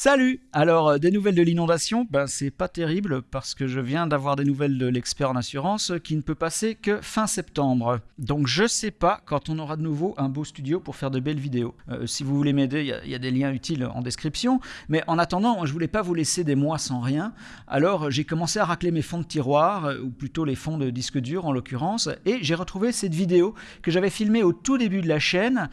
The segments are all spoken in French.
Salut Alors, euh, des nouvelles de l'inondation? Ben, c'est pas terrible parce que je viens d'avoir des nouvelles de l'expert en assurance qui ne peut passer que fin septembre. Donc, je sais pas quand on aura de nouveau un beau studio pour faire de belles vidéos. Euh, si vous voulez m'aider, il y, a des liens utiles en description. Mais en attendant, je voulais pas vous laisser des mois sans rien. Alors, j'ai commencé à racler mes fonds de tiroir, euh, ou plutôt les fonds de disque dur en l'occurrence, et j'ai retrouvé cette vidéo que j'avais filmée au tout début de la chaîne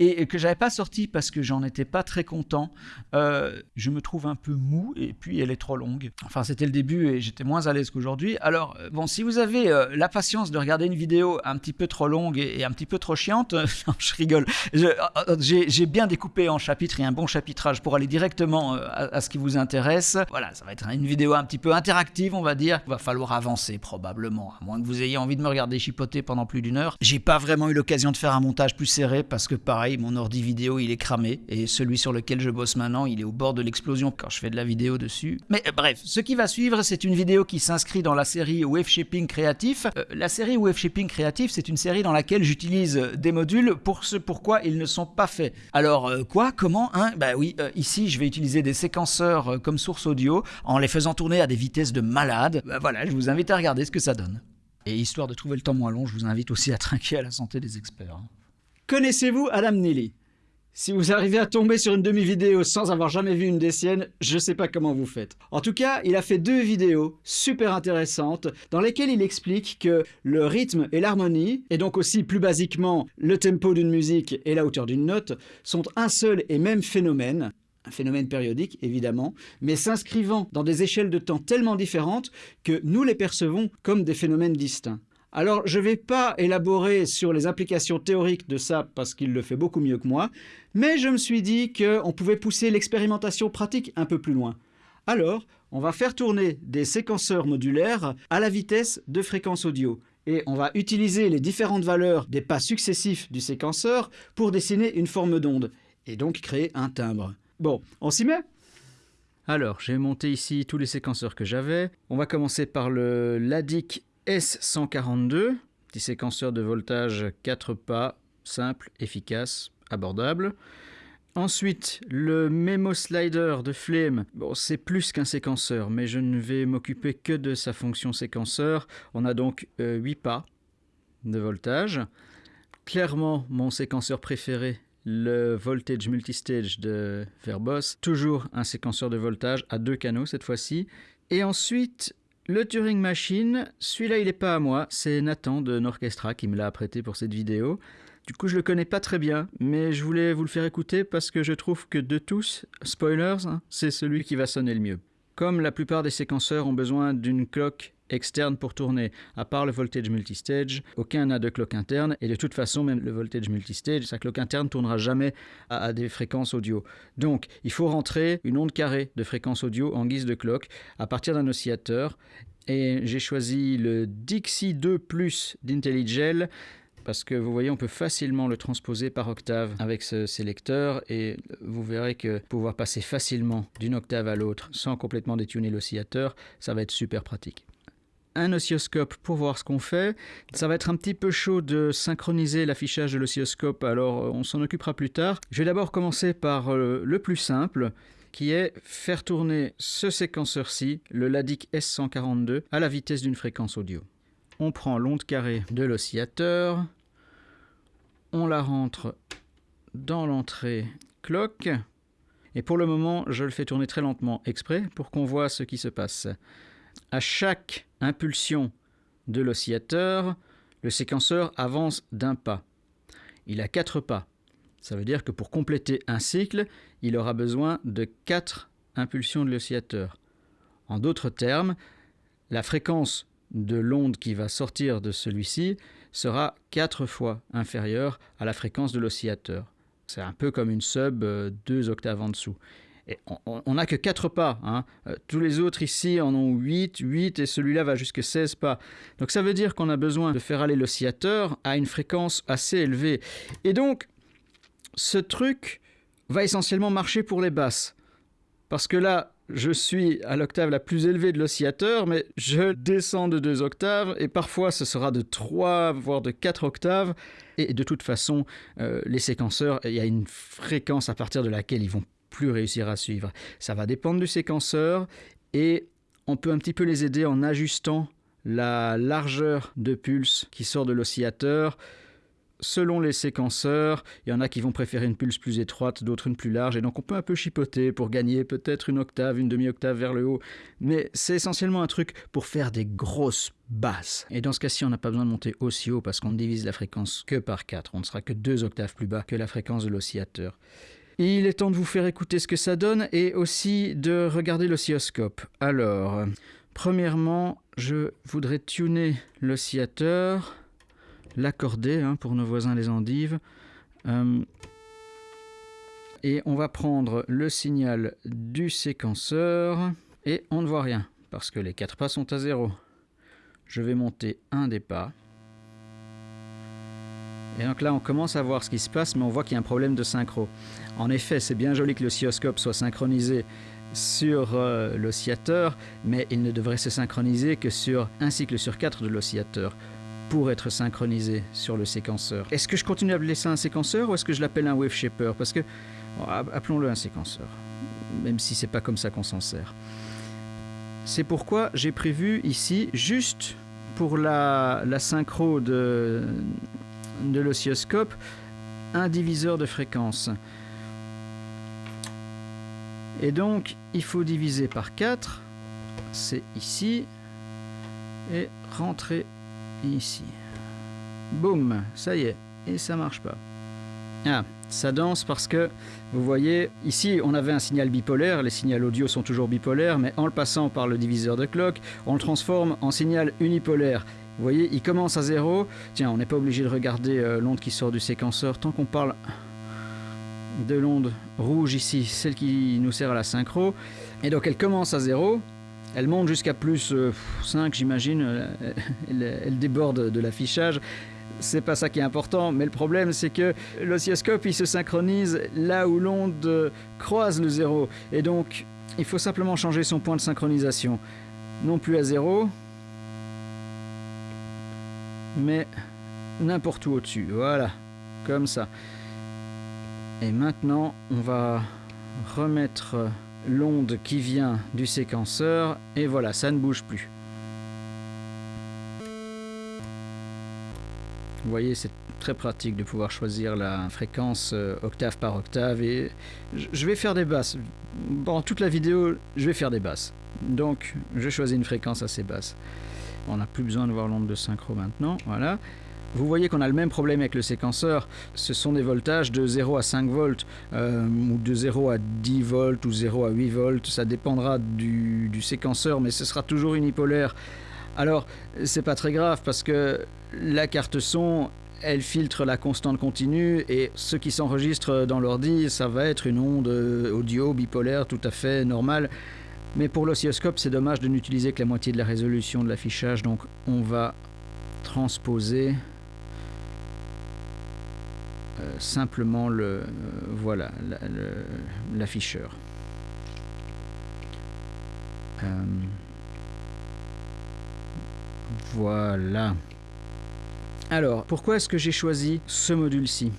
et que j'avais pas sortie parce que j'en étais pas très content je me trouve un peu mou et puis elle est trop longue. Enfin, c'était le début et j'étais moins à l'aise qu'aujourd'hui. Alors, euh, bon, si vous avez euh, la patience de regarder une vidéo un petit peu trop longue et, un petit peu trop chiante, je rigole. Euh, j'ai bien découpé en chapitres et un bon chapitrage pour aller directement à, ce qui vous intéresse. Voilà, ça va être une vidéo un petit peu interactive, on va dire. Il va falloir avancer probablement, à moins que vous ayez envie de me regarder chipoter pendant plus d'une heure. J'ai pas vraiment eu l'occasion de faire un montage plus serré parce que pareil, mon ordi vidéo il est cramé et celui sur lequel je bosse maintenant, il est au bord de l'explosion quand je fais de la vidéo dessus. Mais euh, bref, ce qui va suivre, c'est une vidéo qui s'inscrit dans la série Wave Shaping Créatif. Euh, la série Wave Shaping Créatif, c'est une série dans laquelle j'utilise des modules pour ce pourquoi ils ne sont pas faits. Alors euh, quoi? Comment? Hein? Bah oui, ici je vais utiliser des séquenceurs comme source audio en les faisant tourner à des vitesses de malade. Bah voilà, je vous invite à regarder ce que ça donne. Et histoire de trouver le temps moins long, je vous invite aussi à trinquer à la santé des experts. Connaissez-vous Adam Neely? Si vous arrivez à tomber sur une demi-vidéo sans avoir jamais vu une des siennes, je sais pas comment vous faites. En tout cas, il a fait deux vidéos super intéressantes dans lesquelles il explique que le rythme et l'harmonie, et donc aussi plus basiquement le tempo d'une musique et la hauteur d'une note, sont un seul et même phénomène, un phénomène périodique évidemment, mais s'inscrivant dans des échelles de temps tellement différentes que nous les percevons comme des phénomènes distincts. Alors, je ne vais pas élaborer sur les applications théoriques de ça parce qu'il le fait beaucoup mieux que moi, mais je me suis dit qu'on pouvait pousser l'expérimentation pratique un peu plus loin. Alors, on va faire tourner des séquenceurs modulaires à la vitesse de fréquence audio. Et on va utiliser les différentes valeurs des pas successifs du séquenceur pour dessiner une forme d'onde, et donc créer un timbre. Bon, on s'y met? Alors, j'ai monté ici tous les séquenceurs que j'avais. On va commencer par le LADIC S142, petit séquenceur de voltage 4 pas, simple, efficace, abordable. Ensuite, le Memo Slider de Flame. Bon, c'est plus qu'un séquenceur, mais je ne vais m'occuper que de sa fonction séquenceur. On a donc 8 euh, pas de voltage. Clairement, mon séquenceur préféré, le Voltage Multistage de Verbos. Toujours un séquenceur de voltage à deux canaux cette fois-ci. Et ensuite, le Turing Machine, celui-là il n'est pas à moi, c'est Nathan de Norchestra qui me l'a apprêté pour cette vidéo. Du coup je le connais pas très bien, mais je voulais vous le faire écouter parce que je trouve que de tous, spoilers, hein, c'est celui qui va sonner le mieux. Comme la plupart des séquenceurs ont besoin d'une cloque externe pour tourner, à part le voltage multistage, aucun n'a de cloque interne, et de toute façon, même le voltage multistage, sa cloque interne tournera jamais à, des fréquences audio. Donc, il faut rentrer une onde carrée de fréquence audio en guise de cloque à partir d'un oscillateur, et j'ai choisi le Dixie 2 Plus d'IntelliGel, parce que vous voyez, on peut facilement le transposer par octave avec ce sélecteur et vous verrez que pouvoir passer facilement d'une octave à l'autre sans complètement détuner l'oscillateur, ça va être super pratique un oscilloscope pour voir ce qu'on fait. Ça va être un petit peu chaud de synchroniser l'affichage de l'oscilloscope, alors euh, on s'en occupera plus tard. Je vais d'abord commencer par euh, le plus simple, qui est faire tourner ce séquenceur-ci, le LADIC S142, à la vitesse d'une fréquence audio. On prend l'onde carrée de l'oscillateur, on la rentre dans l'entrée clock, et pour le moment, je le fais tourner très lentement exprès pour qu'on voit ce qui se passe. À chaque impulsion de l'oscillateur, le séquenceur avance d'un pas. Il a quatre pas. Ça veut dire que pour compléter un cycle, il aura besoin de quatre impulsions de l'oscillateur. En d'autres termes, la fréquence de l'onde qui va sortir de celui-ci sera quatre fois inférieure à la fréquence de l'oscillateur. C'est un peu comme une sub euh, deux octaves en dessous. On n'a que 4 pas. Hein. Euh, tous les autres ici en ont 8, 8 et celui-là va jusqu'à 16 pas. Donc ça veut dire qu'on a besoin de faire aller l'oscillateur à une fréquence assez élevée. Et donc, ce truc va essentiellement marcher pour les basses. Parce que là, je suis à l'octave la plus élevée de l'oscillateur, mais je descends de deux octaves, et parfois ce sera de trois, voire de quatre octaves. Et de toute façon, euh, les séquenceurs, il y a une fréquence à partir de laquelle ils vont plus réussir à suivre. Ça va dépendre du séquenceur et on peut un petit peu les aider en ajustant la largeur de pulse qui sort de l'oscillateur selon les séquenceurs, il y en a qui vont préférer une pulse plus étroite, d'autres une plus large, et donc on peut un peu chipoter pour gagner peut-être une octave, une demi-octave vers le haut, mais c'est essentiellement un truc pour faire des grosses basses. Et dans ce cas-ci, on n'a pas besoin de monter aussi haut parce qu'on divise la fréquence que par 4, on ne sera que deux octaves plus bas que la fréquence de l'oscillateur. Il est temps de vous faire écouter ce que ça donne et aussi de regarder l'oscilloscope. Alors, premièrement, je voudrais tuner l'oscillateur l'accorder hein, pour nos voisins les endives. Euh, et on va prendre le signal du séquenceur et on ne voit rien parce que les quatre pas sont à zéro. Je vais monter un des pas. Et donc là, on commence à voir ce qui se passe, mais on voit qu'il y a un problème de synchro. En effet, c'est bien joli que l'oscilloscope soit synchronisé sur euh, l'oscillateur, mais il ne devrait se synchroniser que sur un cycle sur quatre de l'oscillateur pour être synchronisé sur le séquenceur. Est-ce que je continue à appeler ça un séquenceur ou est-ce que je l'appelle un wave shaper? Parce que, appelons-le un séquenceur, même si c'est pas comme ça qu'on s'en sert. C'est pourquoi j'ai prévu ici, juste pour la, la synchro de, de l'oscilloscope, un diviseur de fréquence. Et donc, il faut diviser par 4, c'est ici, et rentrer ici. Boum, ça y est, et ça marche pas. Ah, ça danse parce que, vous voyez, ici on avait un signal bipolaire, les signaux audio sont toujours bipolaires, mais en le passant par le diviseur de clock, on le transforme en signal unipolaire. Vous voyez, il commence à zéro. Tiens, on n'est pas obligé de regarder euh, l'onde qui sort du séquenceur tant qu'on parle de l'onde rouge ici, celle qui nous sert à la synchro. Et donc elle commence à zéro, elle monte jusqu'à plus 5, euh, j'imagine. Euh, elle, déborde de l'affichage. C'est pas ça qui est important, mais le problème c'est que l'oscilloscope il se synchronise là où l'onde croise le zéro. Et donc il faut simplement changer son point de synchronisation. Non plus à zéro, mais n'importe où au-dessus. Voilà, comme ça. Et maintenant on va remettre l'onde qui vient du séquenceur et voilà, ça ne bouge plus. Vous voyez, c'est très pratique de pouvoir choisir la fréquence euh, octave par octave et je vais faire des basses. Pendant toute la vidéo, je vais faire des basses. Donc, je choisis une fréquence assez basse. On n'a plus besoin de voir l'onde de synchro maintenant, voilà. Vous voyez qu'on a le même problème avec le séquenceur. Ce sont des voltages de 0 à 5 volts, euh, ou de 0 à 10 volts, ou 0 à 8 volts. Ça dépendra du, séquenceur, mais ce sera toujours unipolaire. Alors, c'est pas très grave parce que la carte son, elle filtre la constante continue et ce qui s'enregistre dans l'ordi, ça va être une onde audio bipolaire tout à fait normale. Mais pour l'oscilloscope, c'est dommage de n'utiliser que la moitié de la résolution de l'affichage, donc on va transposer euh, simplement le euh, voilà l'afficheur. Euh, voilà. Alors, pourquoi est-ce que j'ai choisi ce module-ci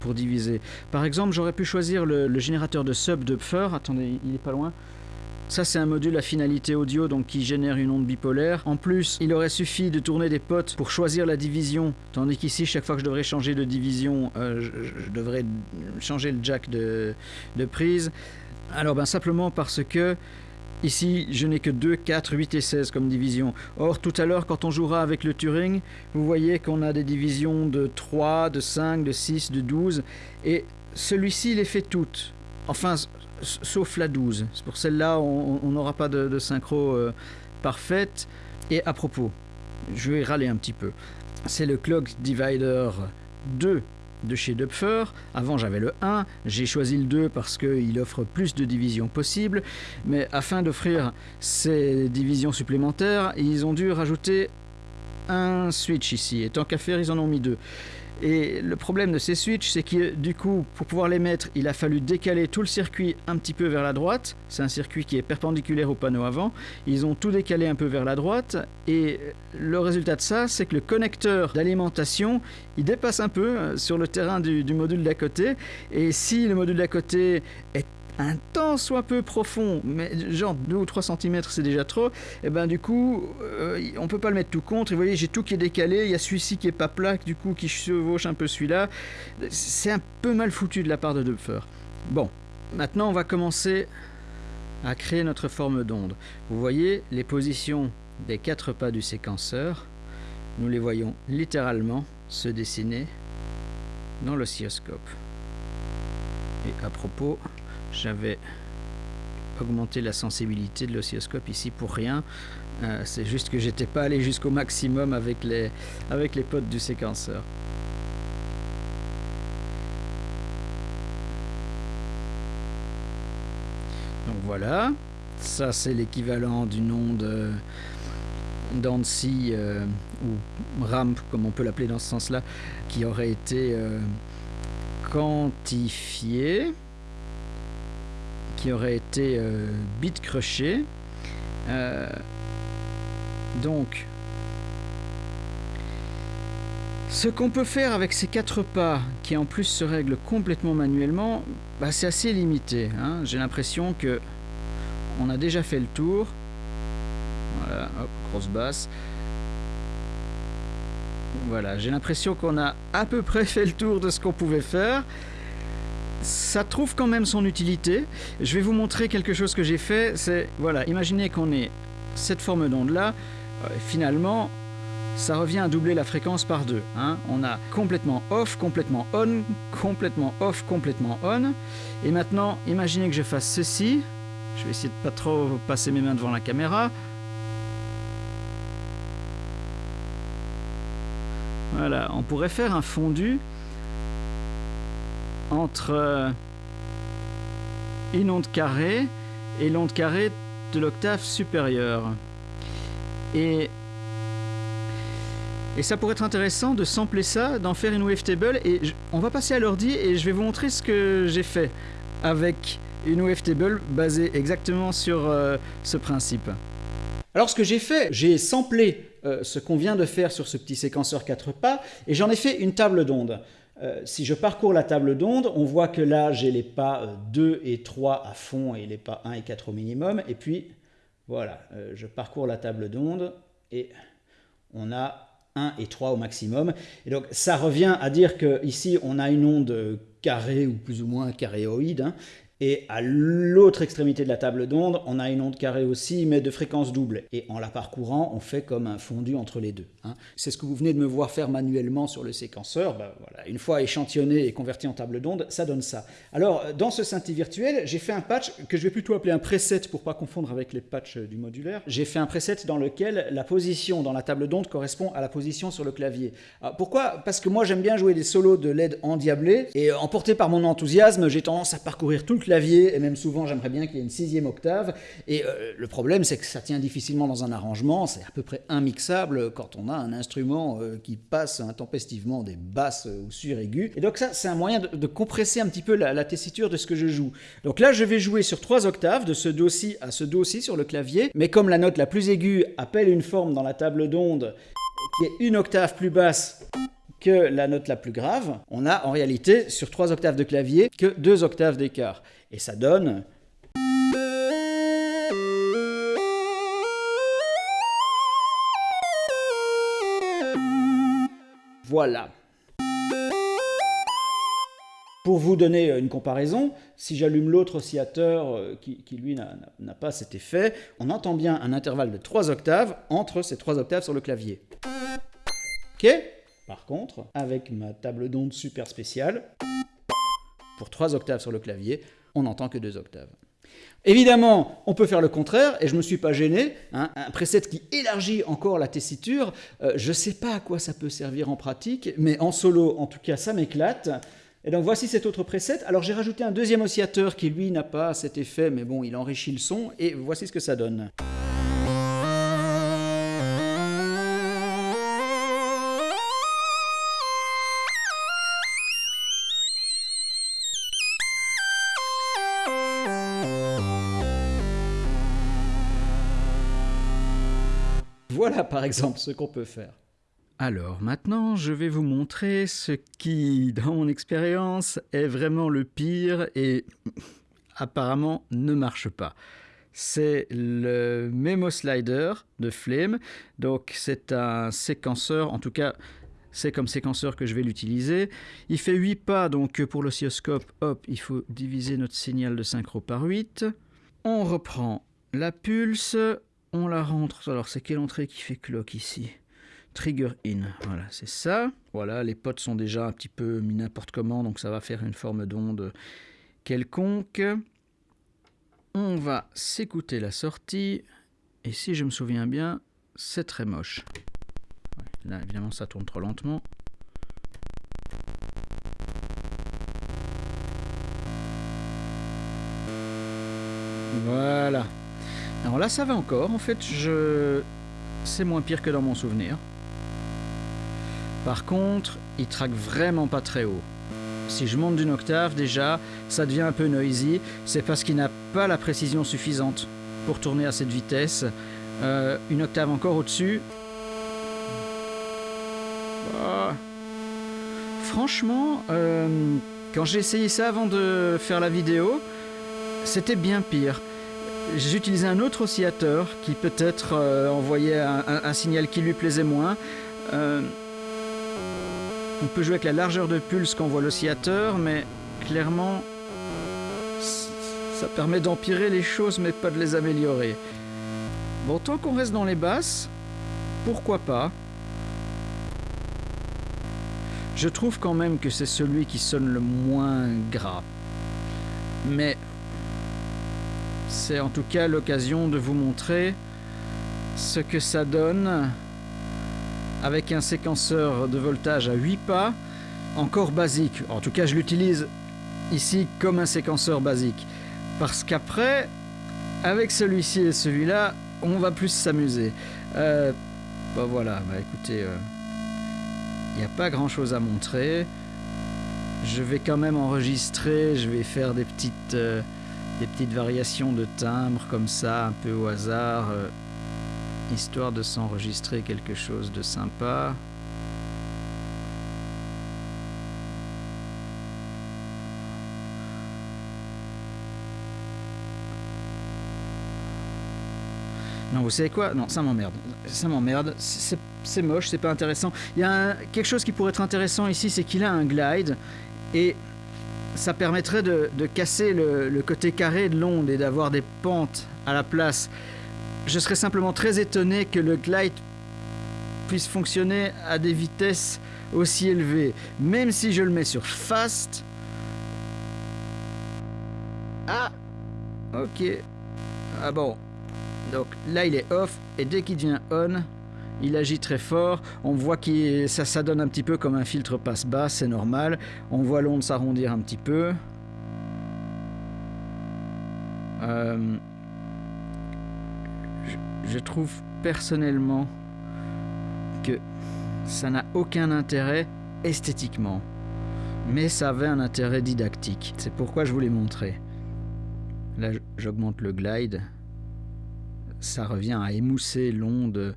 pour diviser? Par exemple, j'aurais pu choisir le, générateur de sub de Pfeur. Attendez, il est pas loin. Ça, c'est un module à finalité audio donc qui génère une onde bipolaire. En plus, il aurait suffi de tourner des potes pour choisir la division, tandis qu'ici, chaque fois que je devrais changer de division, euh, je, devrais changer le jack de, prise. Alors, ben, simplement parce que Ici, je n'ai que 2, 4, 8 et 16 comme division. Or, tout à l'heure, quand on jouera avec le Turing, vous voyez qu'on a des divisions de 3, de 5, de 6, de 12. Et celui-ci les fait toutes. Enfin, sauf la 12. Pour celle-là, on n'aura pas de, synchro euh, parfaite. Et à propos, je vais râler un petit peu. C'est le Clock Divider 2 de chez Dupfer. Avant j'avais le 1, j'ai choisi le 2 parce qu'il offre plus de divisions possibles, mais afin d'offrir ces divisions supplémentaires, ils ont dû rajouter un switch ici, et tant qu'à faire, ils en ont mis deux. Et le problème de ces switches, c'est que du coup, pour pouvoir les mettre, il a fallu décaler tout le circuit un petit peu vers la droite. C'est un circuit qui est perpendiculaire au panneau avant. Ils ont tout décalé un peu vers la droite. Et le résultat de ça, c'est que le connecteur d'alimentation, il dépasse un peu euh, sur le terrain du, module d'à côté. Et si le module d'à côté est un tant soit peu profond, mais genre 2 ou 3 cm c'est déjà trop, et ben du coup, euh, on peut pas le mettre tout contre. Et vous voyez, j'ai tout qui est décalé, il y a celui-ci qui est pas plat, du coup qui chevauche un peu celui-là. C'est un peu mal foutu de la part de Dupfer. Bon, maintenant on va commencer à créer notre forme d'onde. Vous voyez les positions des quatre pas du séquenceur, nous les voyons littéralement se dessiner dans l'oscilloscope. Et à propos, j'avais augmenté la sensibilité de l'oscilloscope ici pour rien. Euh, c'est juste que j'étais pas allé jusqu'au maximum avec les, avec les potes du séquenceur. Donc voilà, ça c'est l'équivalent d'une onde d'Annecy euh, ou ramp comme on peut l'appeler dans ce sens-là, qui aurait été euh, quantifiée, aurait été bit crushée. donc, ce qu'on peut faire avec ces quatre pas, qui en plus se règlent complètement manuellement, bah, c'est assez limité. Hein. J'ai l'impression que on a déjà fait le tour. Voilà, hop, grosse basse. Voilà, j'ai l'impression qu'on a à peu près fait le tour de ce qu'on pouvait faire. Ça trouve quand même son utilité. Je vais vous montrer quelque chose que j'ai fait. C'est, voilà, imaginez qu'on ait cette forme d'onde là. Euh, finalement, ça revient à doubler la fréquence par deux. Hein. On a complètement off, complètement on, complètement off, complètement on. Et maintenant, imaginez que je fasse ceci. Je vais essayer de pas trop passer mes mains devant la caméra. Voilà, on pourrait faire un fondu entre euh, une onde carrée et l'onde carrée de l'octave supérieure. Et ça pourrait être intéressant de sampler ça, d'en faire une wavetable. Et on va passer à l'ordi et je vais vous montrer ce que j'ai fait avec une wavetable basée exactement sur euh, ce principe. Alors ce que j'ai fait, j'ai samplé euh, ce qu'on vient de faire sur ce petit séquenceur 4 pas et j'en ai fait une table d'onde. Euh, si je parcours la table d'onde, on voit que là j'ai les pas 2 et 3 à fond et les pas 1 et 4 au minimum. Et puis voilà, je parcours la table d'onde et on a 1 et 3 au maximum. Et donc ça revient à dire qu'ici on a une onde carrée ou plus ou moins carréoïde, hein, et à l'autre extrémité de la table d'onde, on a une onde carrée aussi, mais de fréquence double. Et en la parcourant, on fait comme un fondu entre les deux. Hein. C'est ce que vous venez de me voir faire manuellement sur le séquenceur. Ben voilà. Une fois échantillonné et converti en table d'onde, ça donne ça. Alors, dans ce synthé virtuel, j'ai fait un patch que je vais plutôt appeler un preset pour pas confondre avec les patchs du modulaire. J'ai fait un preset dans lequel la position dans la table d'onde correspond à la position sur le clavier. pourquoi? Parce que moi, j'aime bien jouer des solos de LED endiablés. Et emporté par mon enthousiasme, j'ai tendance à parcourir tout le clavier, et même souvent j'aimerais bien qu'il y ait une sixième octave. Et euh, le problème, c'est que ça tient difficilement dans un arrangement, c'est à peu près immixable quand on a un instrument euh, qui passe intempestivement des basses ou suraigus. Et donc ça, c'est un moyen de, compresser un petit peu la, tessiture de ce que je joue. Donc là, je vais jouer sur trois octaves, de ce do-ci à ce do-ci sur le clavier, mais comme la note la plus aiguë appelle une forme dans la table d'onde qui est une octave plus basse que la note la plus grave, on a en réalité sur trois octaves de clavier que deux octaves d'écart. Et ça donne... Voilà. Pour vous donner une comparaison, si j'allume l'autre oscillateur euh, qui, qui lui n'a pas cet effet, on entend bien un intervalle de 3 octaves entre ces 3 octaves sur le clavier. Ok? Par contre, avec ma table d'onde super spéciale, pour 3 octaves sur le clavier, on n'entend que 2 octaves. Évidemment, on peut faire le contraire, et je ne me suis pas gêné. Hein. un preset qui élargit encore la tessiture, euh, je ne sais pas à quoi ça peut servir en pratique, mais en solo, en tout cas, ça m'éclate. Et donc voici cet autre preset. Alors j'ai rajouté un deuxième oscillateur qui lui n'a pas cet effet, mais bon, il enrichit le son, et voici ce que ça donne. Voilà par exemple ce qu'on peut faire. Alors maintenant, je vais vous montrer ce qui, dans mon expérience, est vraiment le pire et apparemment ne marche pas. C'est le Memo Slider de Flame. Donc c'est un séquenceur, en tout cas c'est comme séquenceur que je vais l'utiliser. Il fait 8 pas, donc pour l'oscilloscope, hop, il faut diviser notre signal de synchro par 8. On reprend la pulse, on la rentre. Alors c'est quelle entrée qui fait clock ici? Trigger in, voilà, c'est ça. Voilà, les potes sont déjà un petit peu mis n'importe comment, donc ça va faire une forme d'onde quelconque. On va s'écouter la sortie, et si je me souviens bien, c'est très moche. Là, évidemment, ça tourne trop lentement. Voilà. Alors là, ça va encore. En fait, je... c'est moins pire que dans mon souvenir. Par contre, il traque vraiment pas très haut. Si je monte d'une octave, déjà, ça devient un peu noisy. C'est parce qu'il n'a pas la précision suffisante pour tourner à cette vitesse. Euh, une octave encore au-dessus, franchement, euh, quand j'ai essayé ça avant de faire la vidéo, c'était bien pire. J'ai utilisé un autre oscillateur qui peut-être euh, envoyait un, signal qui lui plaisait moins. Euh, on peut jouer avec la largeur de pulse qu'envoie l'oscillateur, mais clairement, ça permet d'empirer les choses, mais pas de les améliorer. Bon, tant qu'on reste dans les basses, pourquoi pas? Je trouve quand même que c'est celui qui sonne le moins gras. Mais c'est en tout cas l'occasion de vous montrer ce que ça donne avec un séquenceur de voltage à 8 pas, encore basique. En tout cas, je l'utilise ici comme un séquenceur basique. Parce qu'après, avec celui-ci et celui-là, on va plus s'amuser. Euh, bah voilà, bah écoutez... Euh, il n'y a pas grand chose à montrer. Je vais quand même enregistrer, je vais faire des petites, euh, des petites variations de timbre comme ça, un peu au hasard, euh, histoire de s'enregistrer quelque chose de sympa. Non, vous savez quoi? Non, ça m'emmerde. Ça m'emmerde. C'est moche, c'est pas intéressant. Il y a quelque chose qui pourrait être intéressant ici, c'est qu'il a un glide. Et ça permettrait de, casser le, côté carré de l'onde et d'avoir des pentes à la place. Je serais simplement très étonné que le glide puisse fonctionner à des vitesses aussi élevées. Même si je le mets sur fast. Ah Ok. Ah bon, donc là, il est off, et dès qu'il devient on, il agit très fort. On voit que ça, ça donne un petit peu comme un filtre passe-bas, c'est normal. On voit l'onde s'arrondir un petit peu. Euh, je, trouve personnellement que ça n'a aucun intérêt esthétiquement. Mais ça avait un intérêt didactique. C'est pourquoi je voulais montrer. Là, j'augmente le glide ça revient à émousser l'onde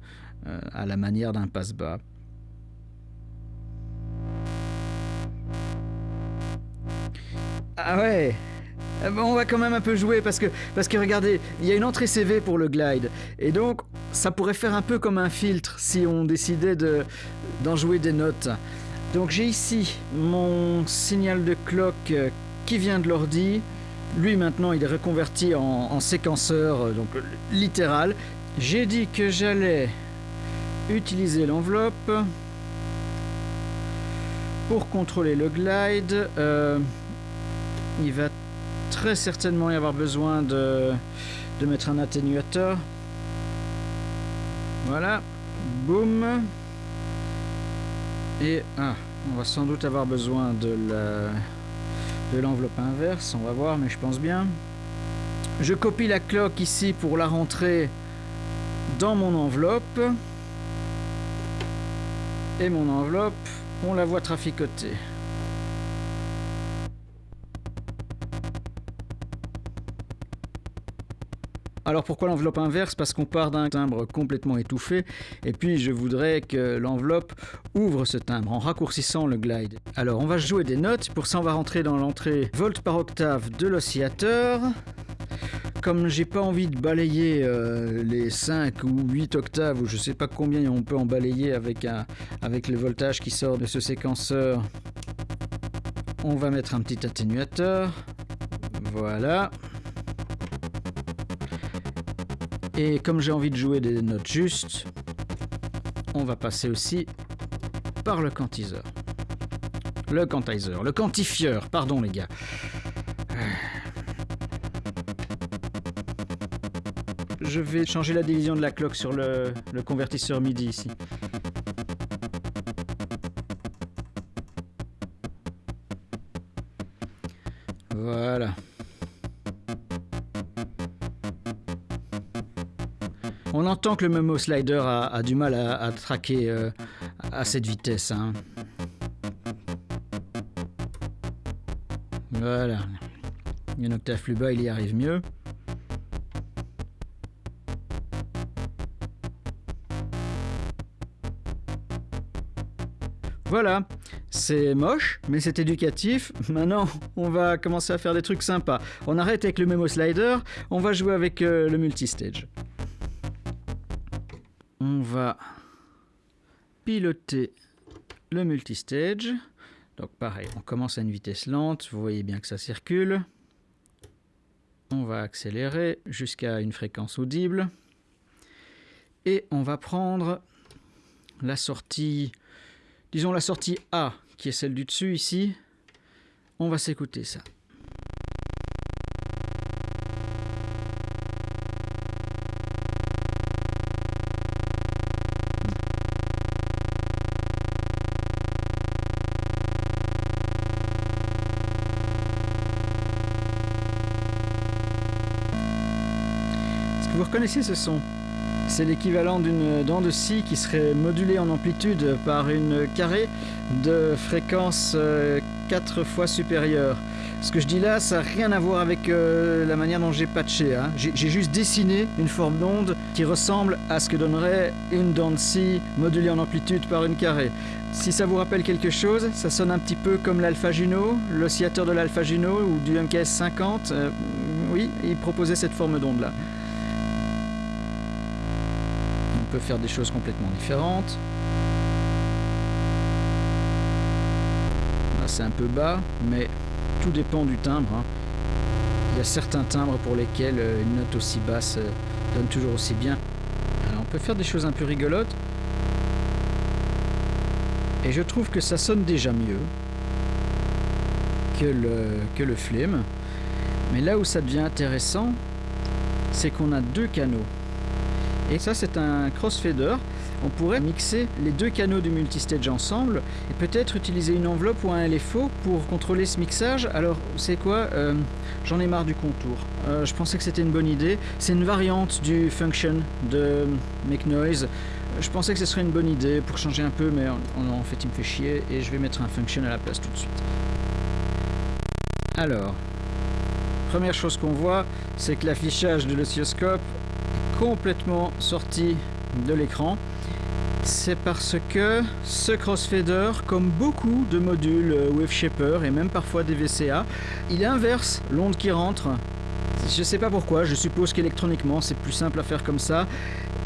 à la manière d'un passe-bas. Ah ouais ben, on va quand même un peu jouer parce que, parce que regardez, il y a une entrée CV pour le glide. Et donc, ça pourrait faire un peu comme un filtre si on décidait d'en jouer des notes. Donc j'ai ici mon signal de clock euh, qui vient de l'ordi. Lui maintenant il est reconverti en, séquenceur, euh, donc littéral. J'ai dit que j'allais utiliser l'enveloppe pour contrôler le glide. Euh, il va très certainement y avoir besoin de, de mettre un atténuateur. Voilà, boum. Et ah, on va sans doute avoir besoin de la de l'enveloppe inverse, on va voir, mais je pense bien. Je copie la cloque ici pour la rentrer dans mon enveloppe. Et mon enveloppe, on la voit traficoter. Alors pourquoi l'enveloppe inverse? Parce qu'on part d'un timbre complètement étouffé, et puis je voudrais que l'enveloppe ouvre ce timbre en raccourcissant le glide. Alors on va jouer des notes, pour ça on va rentrer dans l'entrée volt par octave de l'oscillateur. Comme j'ai pas envie de balayer euh, les 5 ou 8 octaves, ou je sais pas combien on peut en balayer avec, avec le voltage qui sort de ce séquenceur, on va mettre un petit atténuateur. Voilà. Et comme j'ai envie de jouer des notes justes, on va passer aussi par le quantiseur. Le quantizer, le quantifieur, pardon les gars. Je vais changer la division de la cloque sur le, le convertisseur MIDI ici. Voilà. Entend que le Memo Slider a, du mal à, traquer euh, à cette vitesse. Hein. Voilà. Une octave plus bas, il y arrive mieux. Voilà, c'est moche, mais c'est éducatif. Maintenant, on va commencer à faire des trucs sympas. On arrête avec le Memo Slider, on va jouer avec euh, le multistage on va piloter le multistage. Donc pareil, on commence à une vitesse lente, vous voyez bien que ça circule. On va accélérer jusqu'à une fréquence audible. Et on va prendre la sortie, disons la sortie A, qui est celle du dessus ici. On va s'écouter ça. Reconnaissez ce son C'est l'équivalent d'une dent de scie qui serait modulée en amplitude par une carrée de fréquence 4 euh, fois supérieure. Ce que je dis là, ça n'a rien à voir avec euh, la manière dont j'ai patché. Hein. J'ai juste dessiné une forme d'onde qui ressemble à ce que donnerait une dent de scie modulée en amplitude par une carrée. Si ça vous rappelle quelque chose, ça sonne un petit peu comme l'Alpha Juno, l'oscillateur de l'Alpha Juno ou du MKS 50. Euh, oui, il proposait cette forme d'onde là peut faire des choses complètement différentes. Là c'est un peu bas, mais tout dépend du timbre. Hein. Il y a certains timbres pour lesquels euh, une note aussi basse euh, donne toujours aussi bien. On peut faire des choses un peu rigolotes. Et je trouve que ça sonne déjà mieux que le, que le flame. Mais là où ça devient intéressant, c'est qu'on a deux canaux. Et ça, c'est un crossfader. On pourrait mixer les deux canaux du multistage ensemble et peut-être utiliser une enveloppe ou un LFO pour contrôler ce mixage. Alors, c'est quoi euh, J'en ai marre du contour. Euh, je pensais que c'était une bonne idée. C'est une variante du function de Make Noise. Je pensais que ce serait une bonne idée pour changer un peu, mais en, en fait, il me fait chier et je vais mettre un function à la place tout de suite. Alors, première chose qu'on voit, c'est que l'affichage de l'oscilloscope complètement sorti de l'écran c'est parce que ce crossfader, comme beaucoup de modules euh, Wave Shaper et même parfois des VCA, il inverse l'onde qui rentre. Je sais pas pourquoi, je suppose qu'électroniquement c'est plus simple à faire comme ça.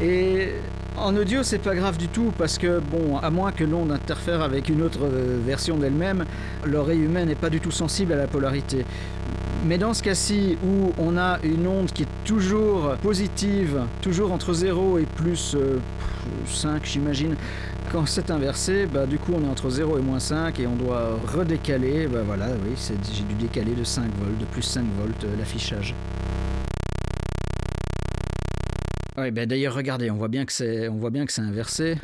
Et en audio c'est pas grave du tout parce que bon, à moins que l'onde interfère avec une autre euh, version d'elle-même, l'oreille humaine n'est pas du tout sensible à la polarité. Mais dans ce cas-ci, où on a une onde qui est toujours positive, toujours entre 0 et plus 5 euh, j'imagine, quand c'est inversé, bah, du coup on est entre 0 et moins 5 et on doit redécaler, bah voilà, oui, j'ai dû décaler de 5 volts, de plus 5 volts euh, l'affichage. Oui, bah d'ailleurs regardez, on voit bien que c'est on voit bien que c'est inversé.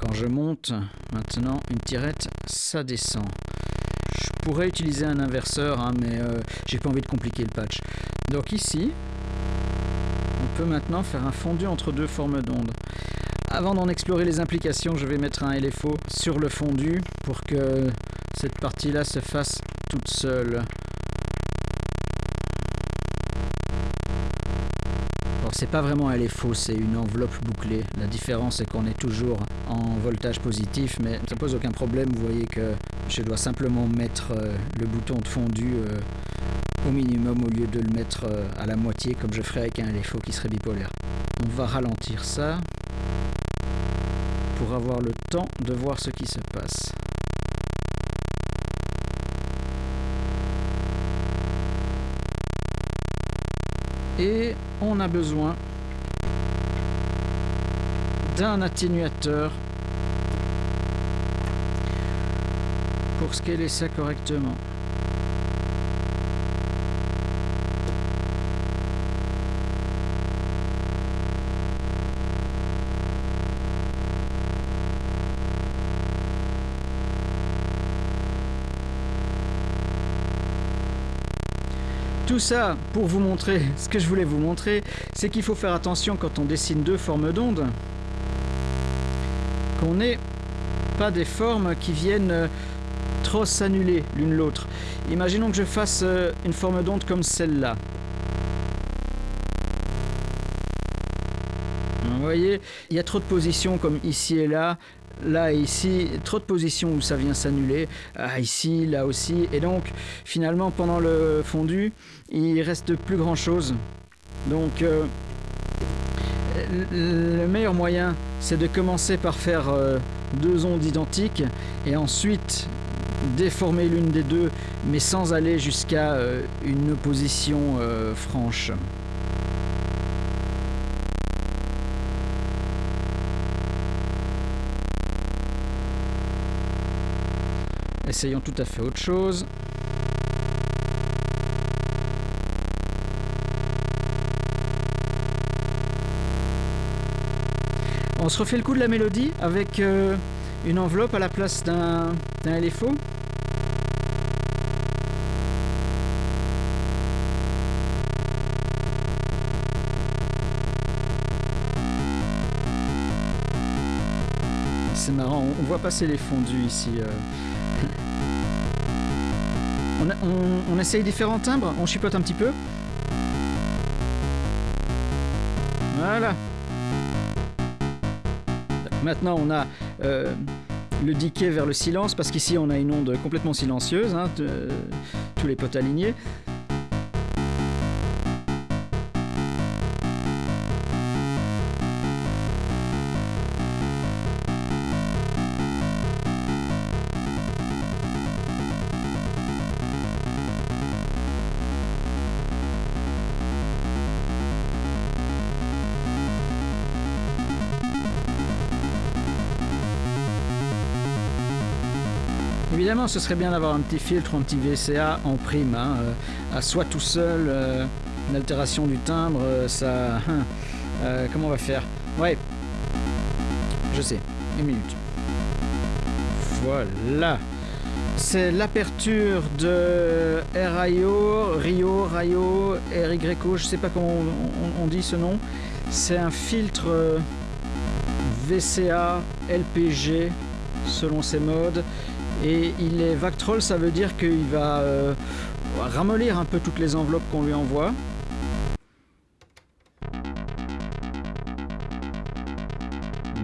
Quand je monte, maintenant une tirette, ça descend pourrais utiliser un inverseur, hein, mais euh, j'ai pas envie de compliquer le patch. Donc ici, on peut maintenant faire un fondu entre deux formes d'ondes. Avant d'en explorer les implications, je vais mettre un LFO sur le fondu pour que cette partie-là se fasse toute seule. C'est pas vraiment un LFO, c'est une enveloppe bouclée. La différence est qu'on est toujours en voltage positif, mais ça pose aucun problème. Vous voyez que je dois simplement mettre euh, le bouton de fondu euh, au minimum au lieu de le mettre euh, à la moitié comme je ferais avec un LFO qui serait bipolaire. On va ralentir ça pour avoir le temps de voir ce qui se passe. Et on a besoin d'un atténuateur pour scaler ça correctement. Ça pour vous montrer ce que je voulais vous montrer, c'est qu'il faut faire attention quand on dessine deux formes d'ondes, qu'on n'ait pas des formes qui viennent euh, trop s'annuler l'une l'autre. Imaginons que je fasse euh, une forme d'onde comme celle-là. Vous voyez, il y a trop de positions comme ici et là, là ici, trop de positions où ça vient s'annuler, ah, ici, là aussi, et donc finalement pendant le fondu, il reste plus grand chose. Donc euh, le meilleur moyen, c'est de commencer par faire euh, deux ondes identiques et ensuite déformer l'une des deux, mais sans aller jusqu'à euh, une opposition franche. Essayons tout à fait autre chose. On se refait le coup de la mélodie avec euh, une enveloppe à la place d'un LFO. C'est marrant, on voit passer les fondus ici. Euh. On, essaye différents timbres, on chipote un petit peu. Voilà. Maintenant, on a euh, le diquet vers le silence, parce qu'ici, on a une onde complètement silencieuse, hein, tous les potes alignés. Évidemment, ce serait bien d'avoir un petit filtre, un petit VCA en prime. Hein, euh, à soi tout seul, euh, une altération du timbre, euh, ça... Hein, comment on va faire? Ouais, je sais, une minute. Voilà. C'est l'aperture de RIO, Rio, Rayo, RYO, je sais pas comment on dit ce nom. C'est un filtre VCA, LPG, selon ses modes. Et il est Vactrol, ça veut dire qu'il va euh, ramollir un peu toutes les enveloppes qu'on lui envoie.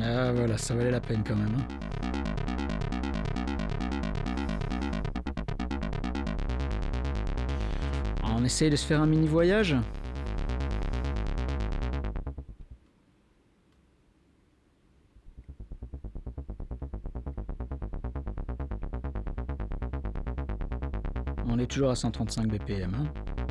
Ah voilà, ça valait la peine quand même. Hein. On essaye de se faire un mini voyage toujours à 135 BPM. Hein.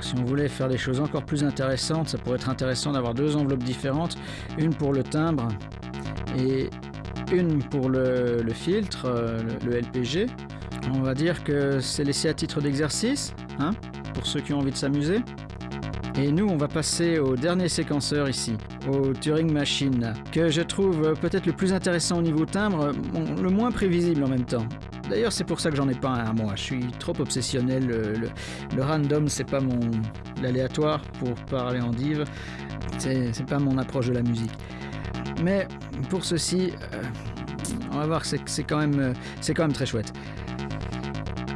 Si on voulait faire des choses encore plus intéressantes, ça pourrait être intéressant d'avoir deux enveloppes différentes, une pour le timbre et une pour le, filtre, euh, le, LPG. On va dire que c'est laissé à titre d'exercice, hein, pour ceux qui ont envie de s'amuser. Et nous, on va passer au dernier séquenceur ici, au Turing Machine, que je trouve peut-être le plus intéressant au niveau timbre, le moins prévisible en même temps. D'ailleurs, c'est pour ça que j'en ai pas un à moi. Je suis trop obsessionnel. Le, random, c'est pas mon. L'aléatoire, pour parler en div, c'est pas mon approche de la musique. Mais pour ceci, euh, on va voir, c'est quand, même, quand même très chouette.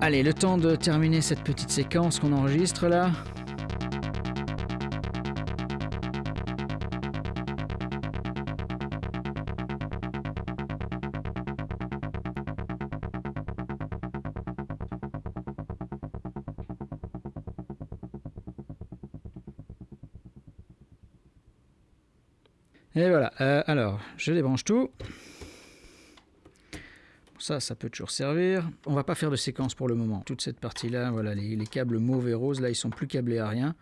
Allez, le temps de terminer cette petite séquence qu'on enregistre là. Euh, alors, je débranche tout. Ça, ça peut toujours servir. On va pas faire de séquence pour le moment. Toute cette partie-là, voilà, les, câbles mauve et rose, là, ils sont plus câblés à rien.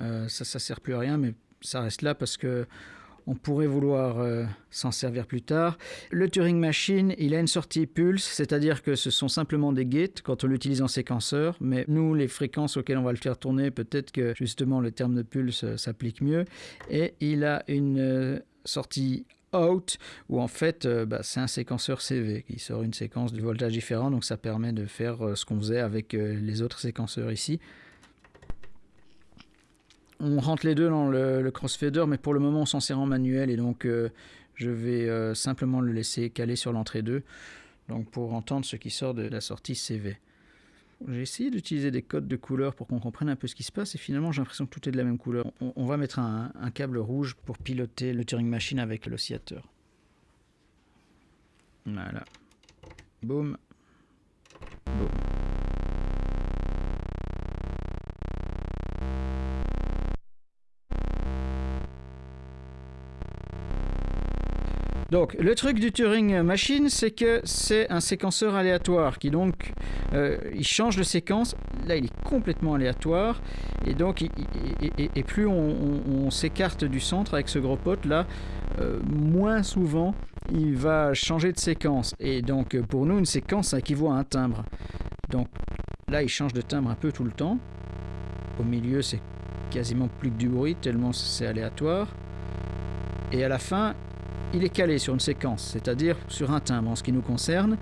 Euh, ça, ça sert plus à rien, mais ça reste là parce que on pourrait vouloir euh, s'en servir plus tard. Le Turing Machine, il a une sortie pulse, c'est-à-dire que ce sont simplement des gates quand on l'utilise en séquenceur, mais nous, les fréquences auxquelles on va le faire tourner, peut-être que justement le terme de pulse s'applique mieux. Et il a une sortie out où en fait euh, bah, c'est un séquenceur CV qui sort une séquence de voltage différent donc ça permet de faire euh, ce qu'on faisait avec euh, les autres séquenceurs ici. On rentre les deux dans le, crossfader mais pour le moment on s'en sert en manuel et donc je vais simplement le laisser caler sur l'entrée 2 donc pour entendre ce qui sort de la sortie CV j'ai essayé d'utiliser des codes de couleurs pour qu'on comprenne un peu ce qui se passe et finalement j'ai l'impression que tout est de la même couleur. On, va mettre un, câble rouge pour piloter le Turing Machine avec l'oscillateur. Voilà. Boum. Boum. Donc, le truc du Turing Machine, c'est que c'est un séquenceur aléatoire qui donc, euh, il change de séquence. Là, il est complètement aléatoire. Et donc, et, plus on, s'écarte du centre avec ce gros pote là, euh, moins souvent il va changer de séquence. Et donc, pour nous, une séquence, ça équivaut à un timbre. Donc, là, il change de timbre un peu tout le temps. Au milieu, c'est quasiment plus que du bruit, tellement c'est aléatoire. Et à la fin, il est calé sur une séquence, c'est-à-dire sur un timbre en ce qui nous concerne.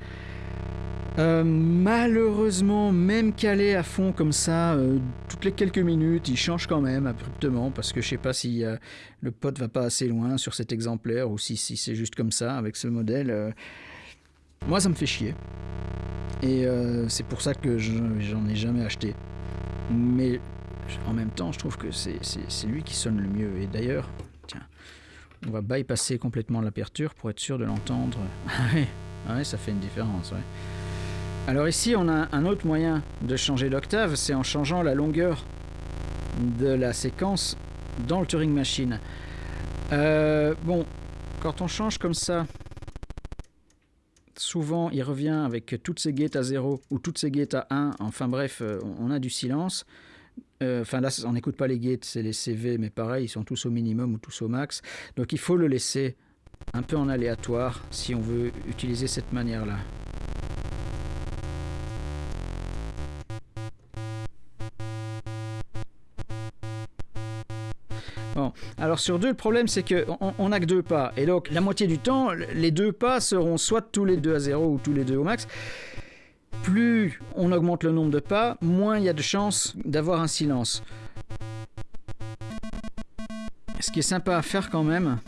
Euh, malheureusement, même calé à fond comme ça, euh, toutes les quelques minutes, il change quand même abruptement parce que je sais pas si euh, le pote va pas assez loin sur cet exemplaire ou si, c'est juste comme ça avec ce modèle. Moi, ça me fait chier. Et c'est pour ça que j'en ai jamais acheté. Mais en même temps, je trouve que c'est lui qui sonne le mieux. Et d'ailleurs, on va bypasser complètement l'aperture pour être sûr de l'entendre. Ah ouais, ça fait une différence, ouais. Alors ici, on a un autre moyen de changer l'octave, c'est en changeant la longueur de la séquence dans le Turing Machine. Euh, bon, quand on change comme ça, souvent il revient avec toutes ses gates à 0 ou toutes ses gates à 1, enfin bref, euh, on a du silence. Euh, enfin là, on n'écoute pas les gates, c'est les CV, mais pareil, ils sont tous au minimum ou tous au max. Donc il faut le laisser un peu en aléatoire si on veut utiliser cette manière-là. Bon, alors sur deux, le problème c'est qu'on n'a que deux pas. Et donc la moitié du temps, les deux pas seront soit tous les deux à zéro ou tous les deux au max plus on augmente le nombre de pas, moins il y a de chances d'avoir un silence. Ce qui est sympa à faire quand même,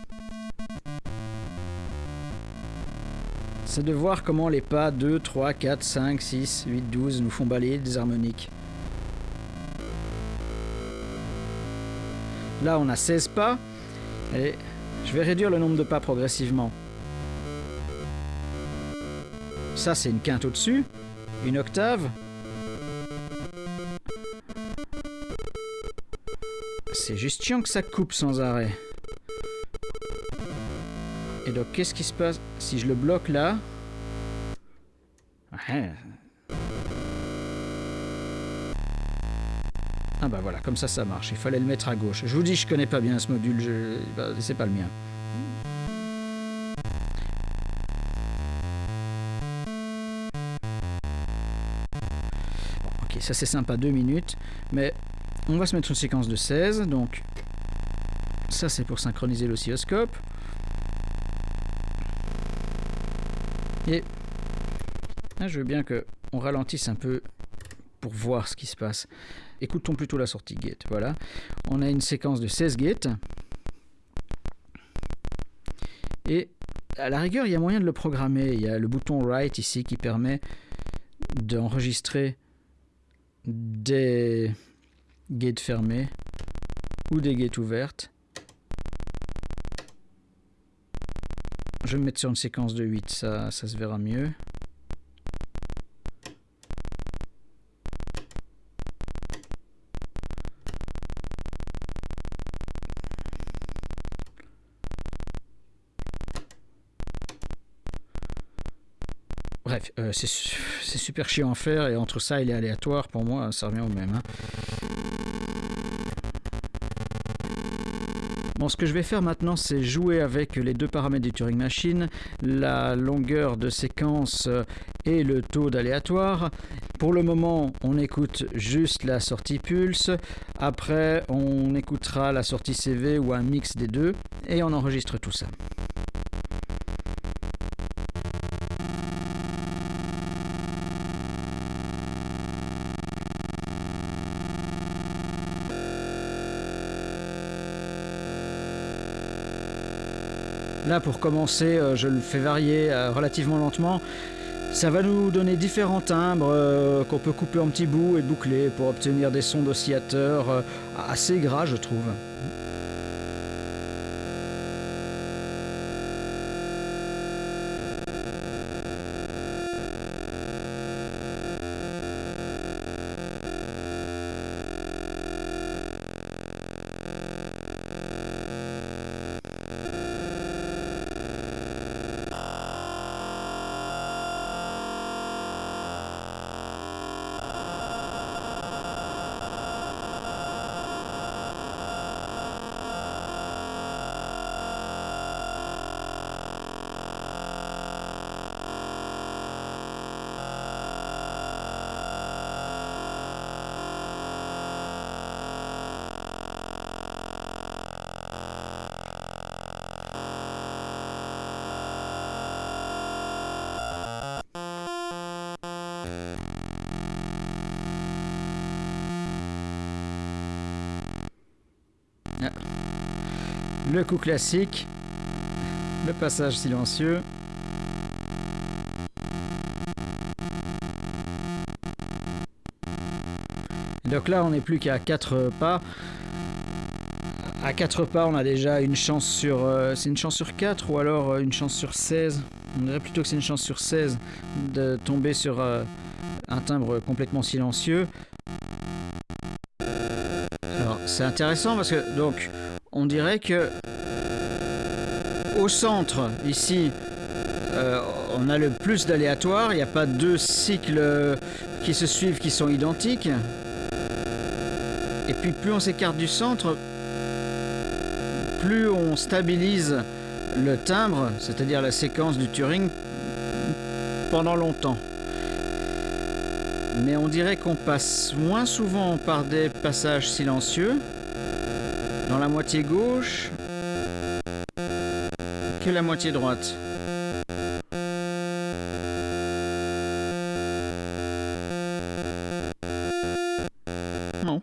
c'est de voir comment les pas 2, 3, 4, 5, 6, 8, 12 nous font balayer des harmoniques. Là, on a 16 pas. Allez, je vais réduire le nombre de pas progressivement. Ça, c'est une quinte au-dessus. Une octave C'est juste chiant que ça coupe sans arrêt. Et donc, qu'est-ce qui se passe si je le bloque là? Ah bah voilà, comme ça ça marche. Il fallait le mettre à gauche. Je vous dis, je connais pas bien ce module, je... bah, c'est pas le mien. Ça c'est sympa, deux minutes. Mais on va se mettre une séquence de 16, donc ça c'est pour synchroniser l'oscilloscope. Et là, je veux bien qu'on ralentisse un peu pour voir ce qui se passe. Écoutons plutôt la sortie gate. Voilà. On a une séquence de 16 gates. Et à la rigueur, il y a moyen de le programmer. Il y a le bouton Write ici qui permet d'enregistrer des gates fermées ou des gates ouvertes. Je vais me mettre sur une séquence de 8, ça, ça se verra mieux. Bref, euh, c'est super chiant à faire et entre ça et les aléatoires, pour moi, ça revient au même. Hein. Bon, ce que je vais faire maintenant, c'est jouer avec les deux paramètres du Turing Machine, la longueur de séquence et le taux d'aléatoire. Pour le moment, on écoute juste la sortie pulse. Après, on écoutera la sortie CV ou un mix des deux et on enregistre tout ça. Là, pour commencer, euh, je le fais varier euh, relativement lentement. Ça va nous donner différents timbres euh, qu'on peut couper en petits bouts et boucler pour obtenir des sons d'oscillateurs assez gras, je trouve. Le coup classique, le passage silencieux. donc là, on n'est plus qu'à 4 pas. À 4 pas, on a déjà une chance sur... Euh, c'est une chance sur 4 ou alors euh, une chance sur 16 On dirait plutôt que c'est une chance sur 16 de tomber sur euh, un timbre complètement silencieux. Alors, c'est intéressant parce que, donc, on dirait que au centre, ici, euh, on a le plus d'aléatoires. Il n'y a pas deux cycles qui se suivent qui sont identiques. Et puis plus on s'écarte du centre, plus on stabilise le timbre, c'est-à-dire la séquence du Turing, pendant longtemps. Mais on dirait qu'on passe moins souvent par des passages silencieux dans la moitié gauche que la moitié droite. Non.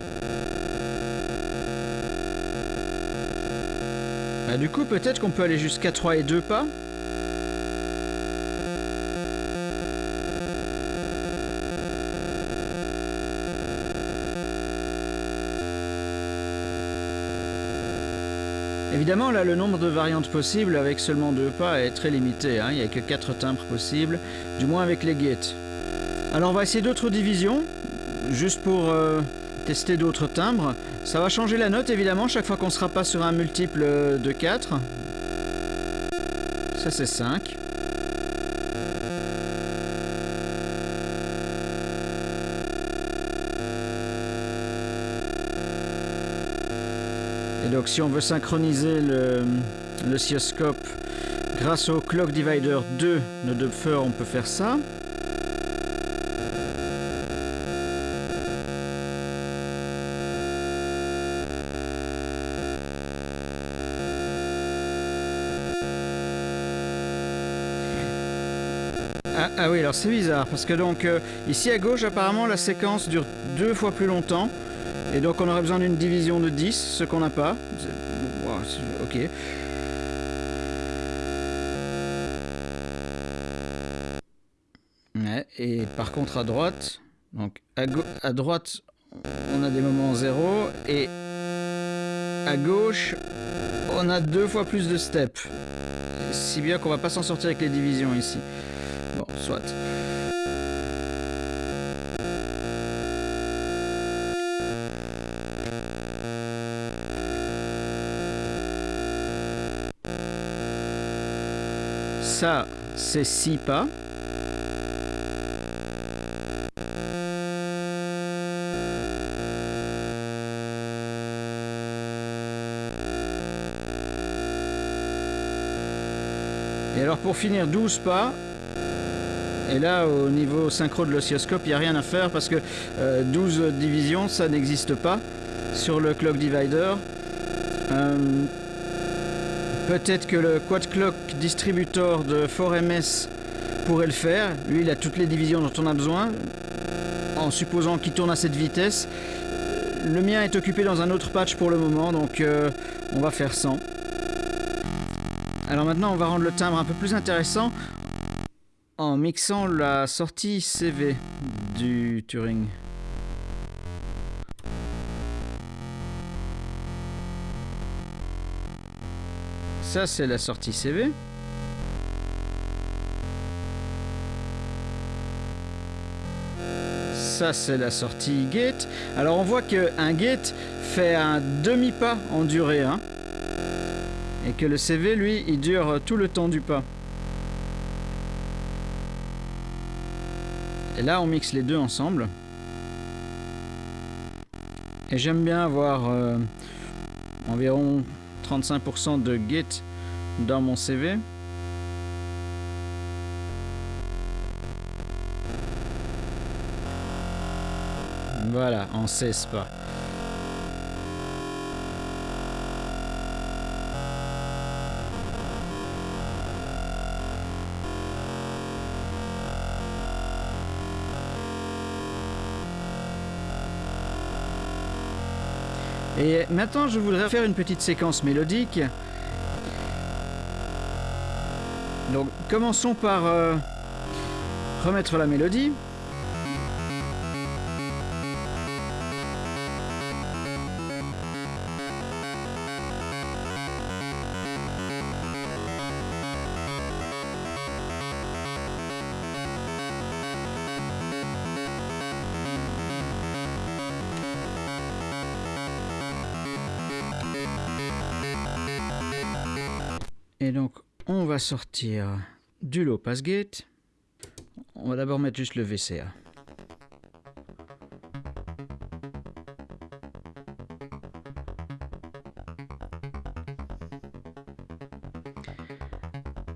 Bah du coup peut-être qu'on peut aller jusqu'à 3 et 2 pas Évidemment, là, le nombre de variantes possibles avec seulement deux pas est très limité. Hein. Il n'y a que quatre timbres possibles, du moins avec les gates. Alors, on va essayer d'autres divisions, juste pour euh, tester d'autres timbres. Ça va changer la note, évidemment, chaque fois qu'on sera pas sur un multiple de 4. Ça, c'est 5. Donc si on veut synchroniser le, grâce au clock divider 2 de Dupfer, on peut faire ça. Ah, ah oui, alors c'est bizarre, parce que donc euh, ici à gauche, apparemment, la séquence dure deux fois plus longtemps. Et donc on aurait besoin d'une division de 10, ce qu'on n'a pas. ok. et par contre à droite, donc à, à droite, on a des moments 0 et à gauche, on a deux fois plus de steps. Si bien qu'on va pas s'en sortir avec les divisions ici. Bon, soit. Ça, c'est 6 pas. Et alors pour finir 12 pas, et là au niveau synchro de l'oscilloscope, il n'y a rien à faire parce que 12 euh, divisions, ça n'existe pas sur le clock divider. Euh, peut-être que le quad clock distributor de 4MS pourrait le faire. Lui, il a toutes les divisions dont on a besoin, en supposant qu'il tourne à cette vitesse. Le mien est occupé dans un autre patch pour le moment, donc euh, on va faire 100. Alors maintenant, on va rendre le timbre un peu plus intéressant en mixant la sortie CV du Turing. Ça, c'est la sortie CV. Ça, c'est la sortie gate. Alors, on voit qu'un gate fait un demi-pas en durée. Hein et que le CV, lui, il dure tout le temps du pas. Et là, on mixe les deux ensemble. Et j'aime bien avoir euh, environ 35% de gate dans mon CV. Voilà, en 16 pas. Et maintenant, je voudrais faire une petite séquence mélodique. Donc, commençons par euh, remettre la mélodie. Sortir du low pass gate. On va d'abord mettre juste le VCA.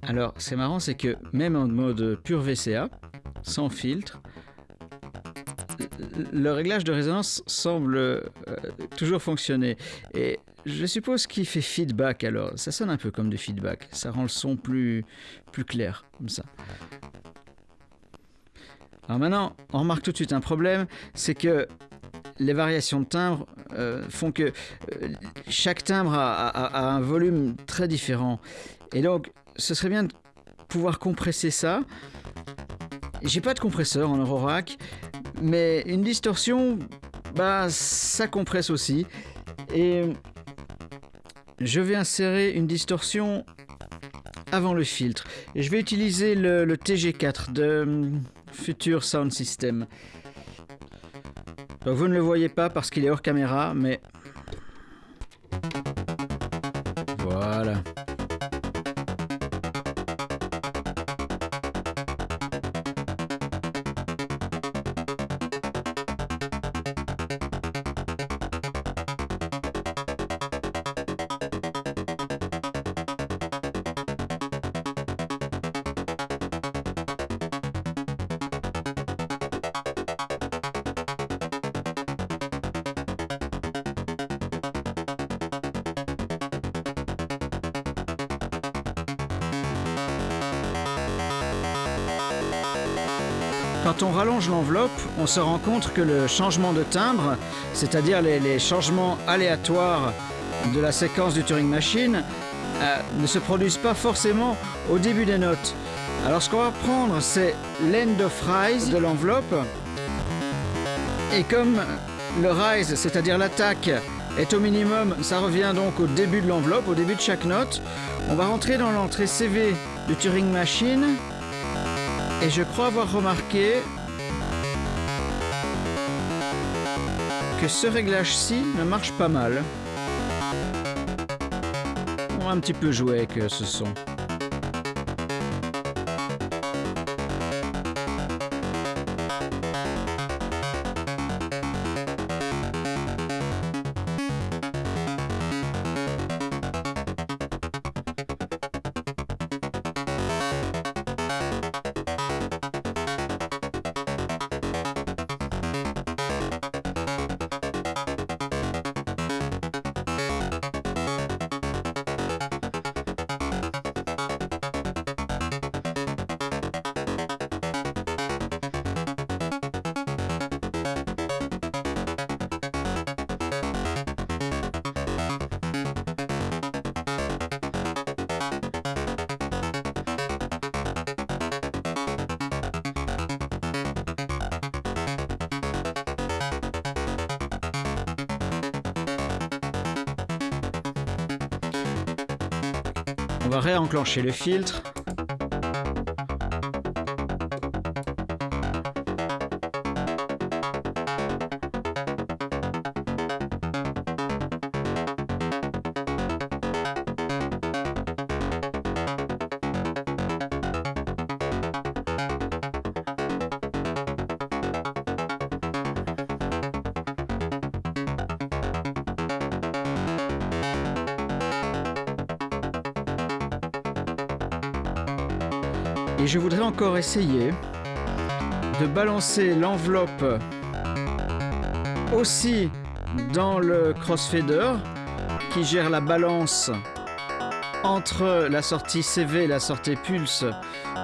Alors, c'est marrant, c'est que même en mode pur VCA, sans filtre, le réglage de résonance semble euh, toujours fonctionner. Et je suppose qu'il fait feedback alors. Ça sonne un peu comme du feedback. Ça rend le son plus, clair, comme ça. Alors maintenant, on remarque tout de suite un problème, c'est que les variations de timbre euh, font que euh, chaque timbre a, un volume très différent. Et donc, ce serait bien de pouvoir compresser ça. J'ai pas de compresseur en Eurorack, mais une distorsion, bah, ça compresse aussi. Et je vais insérer une distorsion avant le filtre. Je vais utiliser le, TG4 de hum, Future Sound System. vous ne le voyez pas parce qu'il est hors caméra, mais... on se rend compte que le changement de timbre, c'est-à-dire les, changements aléatoires de la séquence du Turing Machine, euh, ne se produisent pas forcément au début des notes. Alors ce qu'on va prendre, c'est l'end of rise de l'enveloppe. Et comme le rise, c'est-à-dire l'attaque, est au minimum, ça revient donc au début de l'enveloppe, au début de chaque note. On va rentrer dans l'entrée CV du Turing Machine. Et je crois avoir remarqué que ce réglage-ci ne marche pas mal. On va un petit peu jouer avec ce son. On va réenclencher le filtre. Encore essayer de balancer l'enveloppe aussi dans le crossfader qui gère la balance entre la sortie CV et la sortie Pulse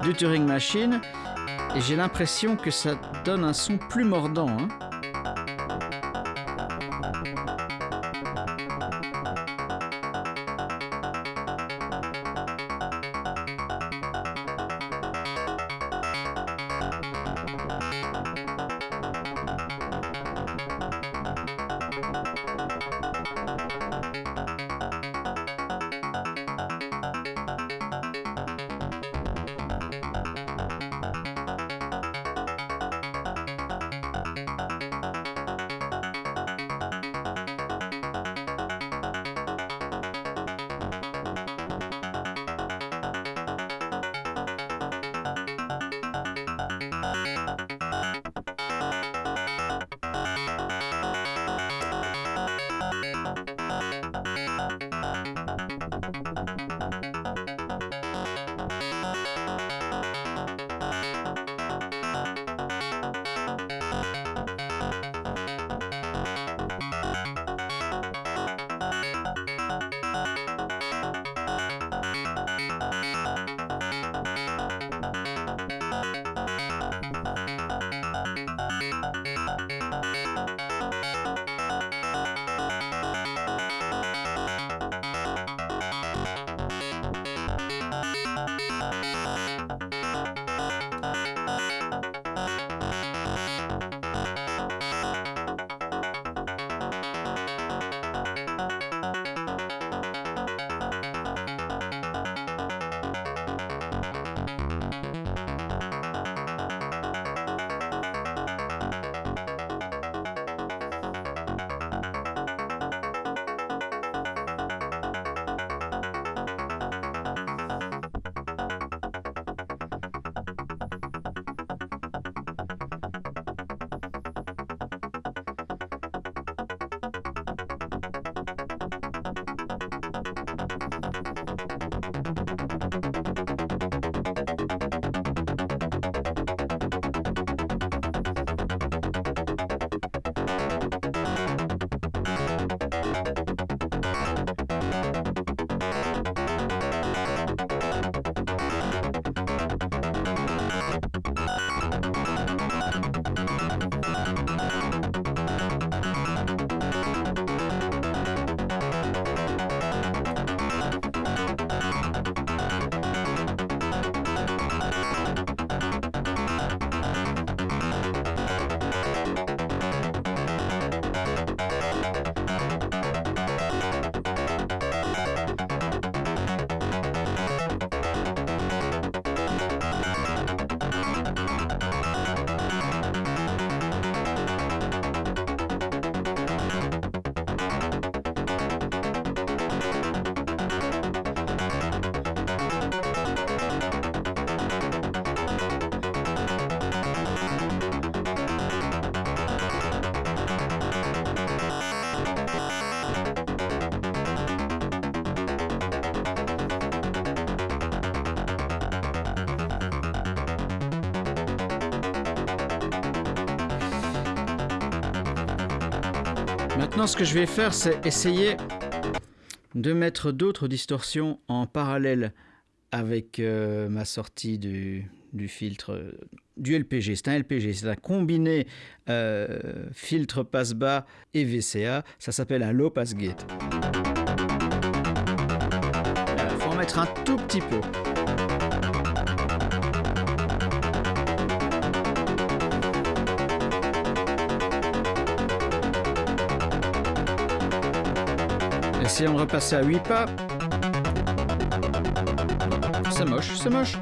du Turing Machine. Et j'ai l'impression que ça donne un son plus mordant. Hein. Ce que je vais faire, c'est essayer de mettre d'autres distorsions en parallèle avec euh, ma sortie du, filtre euh, du LPG. C'est un LPG, c'est un combiné euh, filtre passe-bas et VCA. Ça s'appelle un low pass gate. Il faut en mettre un tout petit peu. Essayons de repasser à 8 pas. C'est moche, c'est moche.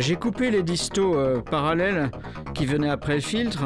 J'ai coupé les distos euh, parallèles qui venaient après le filtre.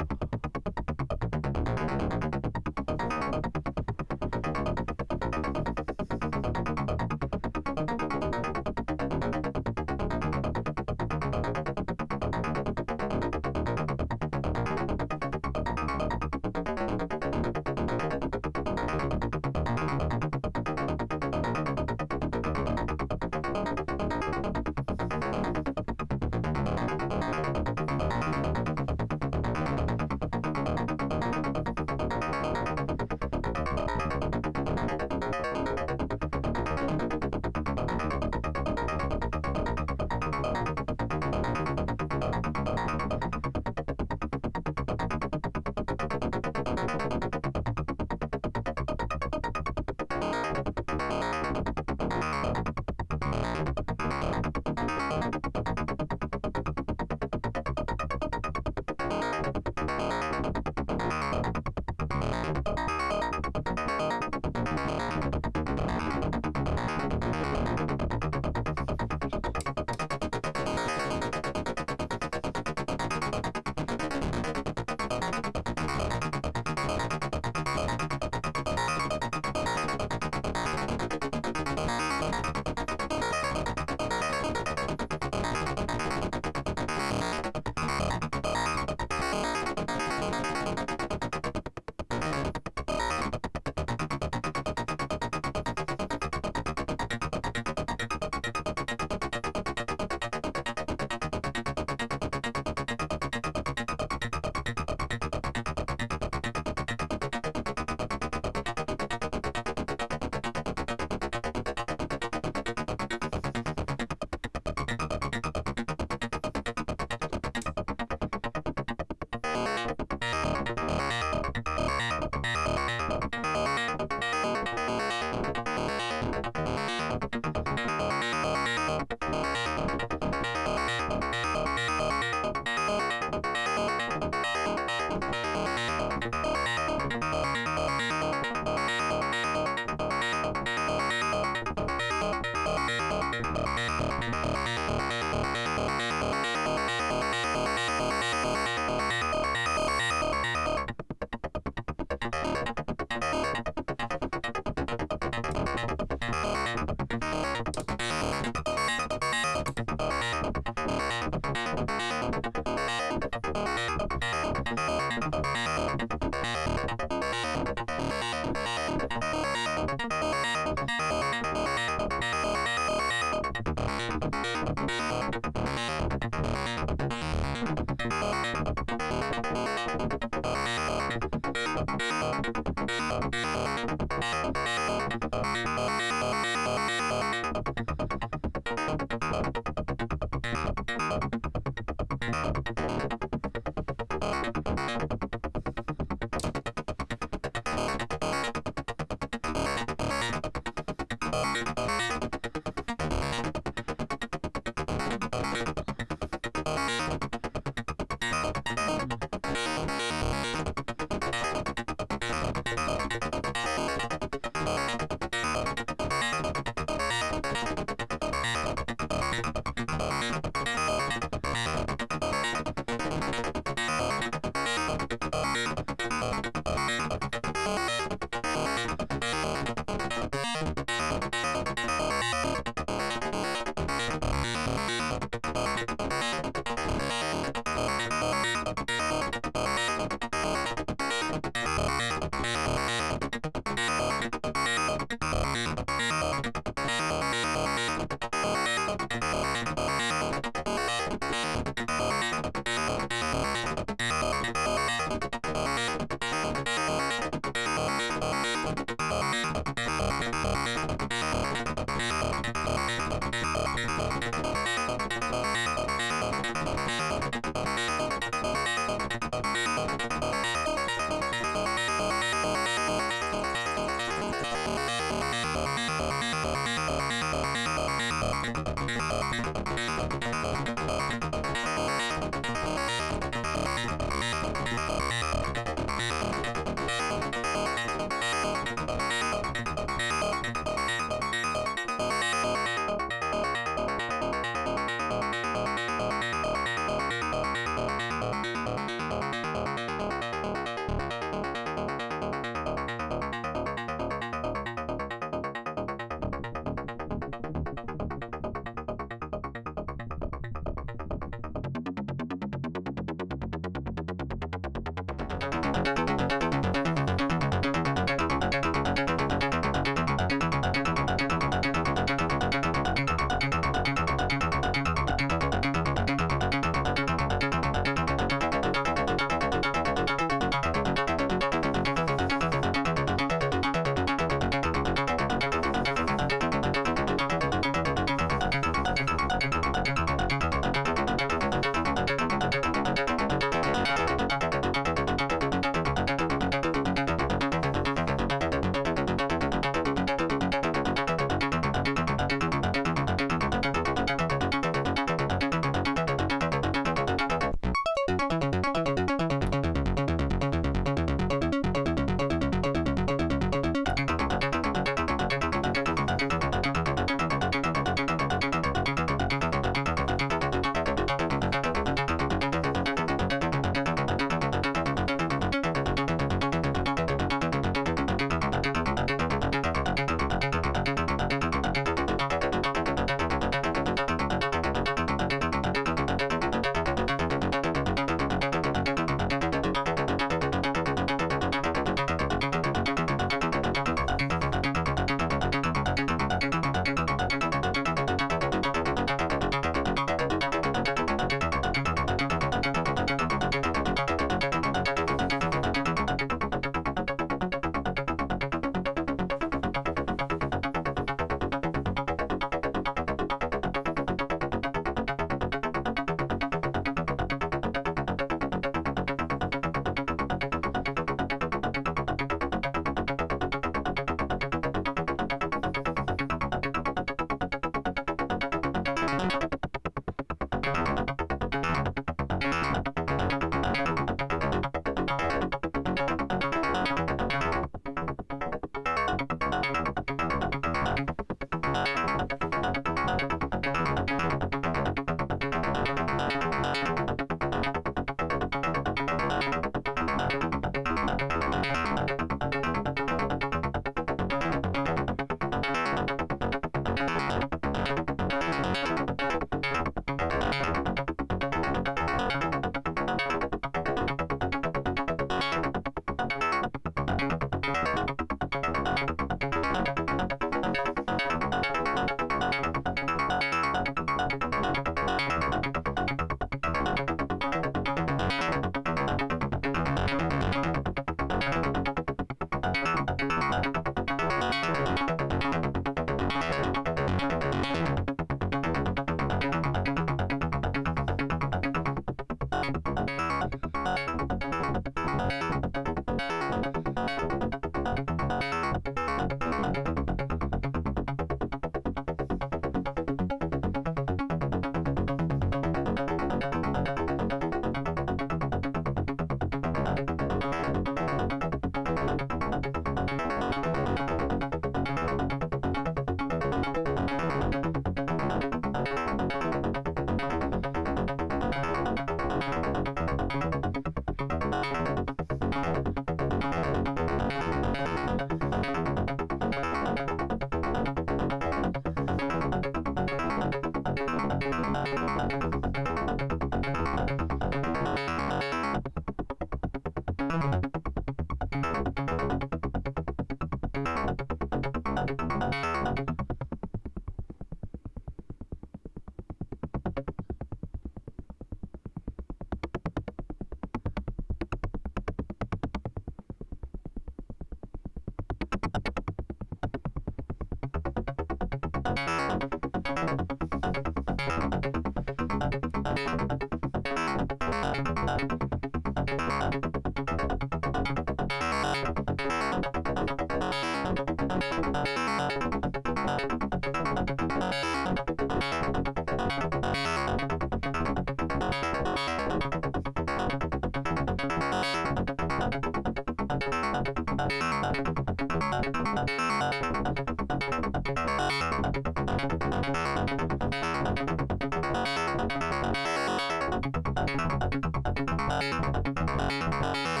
Thank you.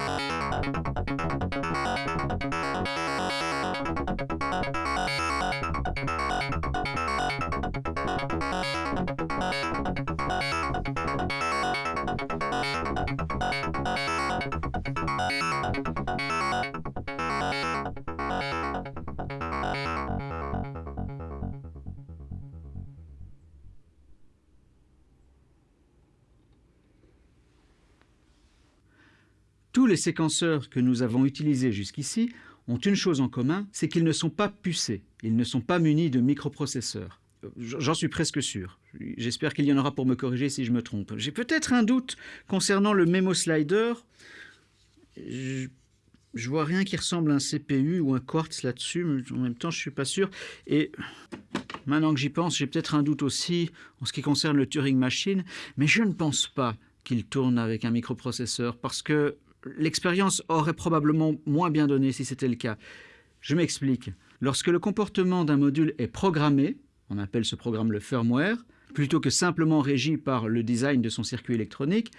Les séquenceurs que nous avons utilisés jusqu'ici ont une chose en commun, c'est qu'ils ne sont pas pucés, ils ne sont pas munis de microprocesseurs. J'en suis presque sûr. J'espère qu'il y en aura pour me corriger si je me trompe. J'ai peut-être un doute concernant le Memo Slider. Je, je vois rien qui ressemble à un CPU ou un Quartz là-dessus, mais en même temps, je suis pas sûr. Et maintenant que j'y pense, j'ai peut-être un doute aussi en ce qui concerne le Turing Machine, mais je ne pense pas qu'il tourne avec un microprocesseur parce que l'expérience aurait probablement moins bien donné si c'était le cas. Je m'explique. Lorsque le comportement d'un module est programmé, on appelle ce programme le firmware, plutôt que simplement régi par le design de son circuit électronique,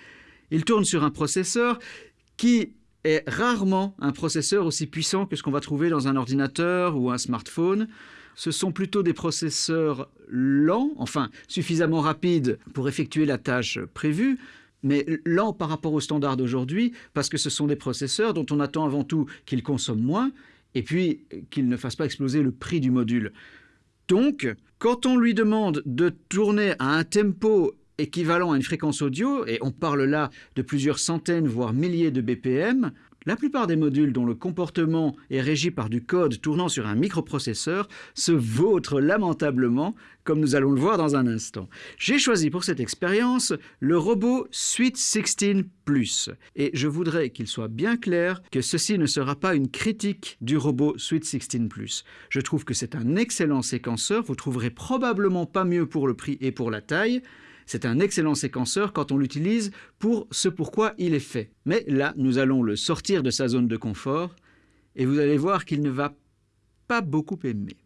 il tourne sur un processeur qui est rarement un processeur aussi puissant que ce qu'on va trouver dans un ordinateur ou un smartphone. Ce sont plutôt des processeurs lents, enfin suffisamment rapides pour effectuer la tâche prévue, mais lent par rapport aux standards d'aujourd'hui, parce que ce sont des processeurs dont on attend avant tout qu'ils consomment moins, et puis qu'ils ne fassent pas exploser le prix du module. Donc, quand on lui demande de tourner à un tempo équivalent à une fréquence audio, et on parle là de plusieurs centaines, voire milliers de BPM, la plupart des modules dont le comportement est régi par du code tournant sur un microprocesseur se vautrent lamentablement, comme nous allons le voir dans un instant. J'ai choisi pour cette expérience le robot Sweet 16 Plus, et je voudrais qu'il soit bien clair que ceci ne sera pas une critique du robot Sweet 16 Plus. Je trouve que c'est un excellent séquenceur, vous trouverez probablement pas mieux pour le prix et pour la taille, c'est un excellent séquenceur quand on l'utilise pour ce pourquoi il est fait. Mais là, nous allons le sortir de sa zone de confort et vous allez voir qu'il ne va pas beaucoup aimer.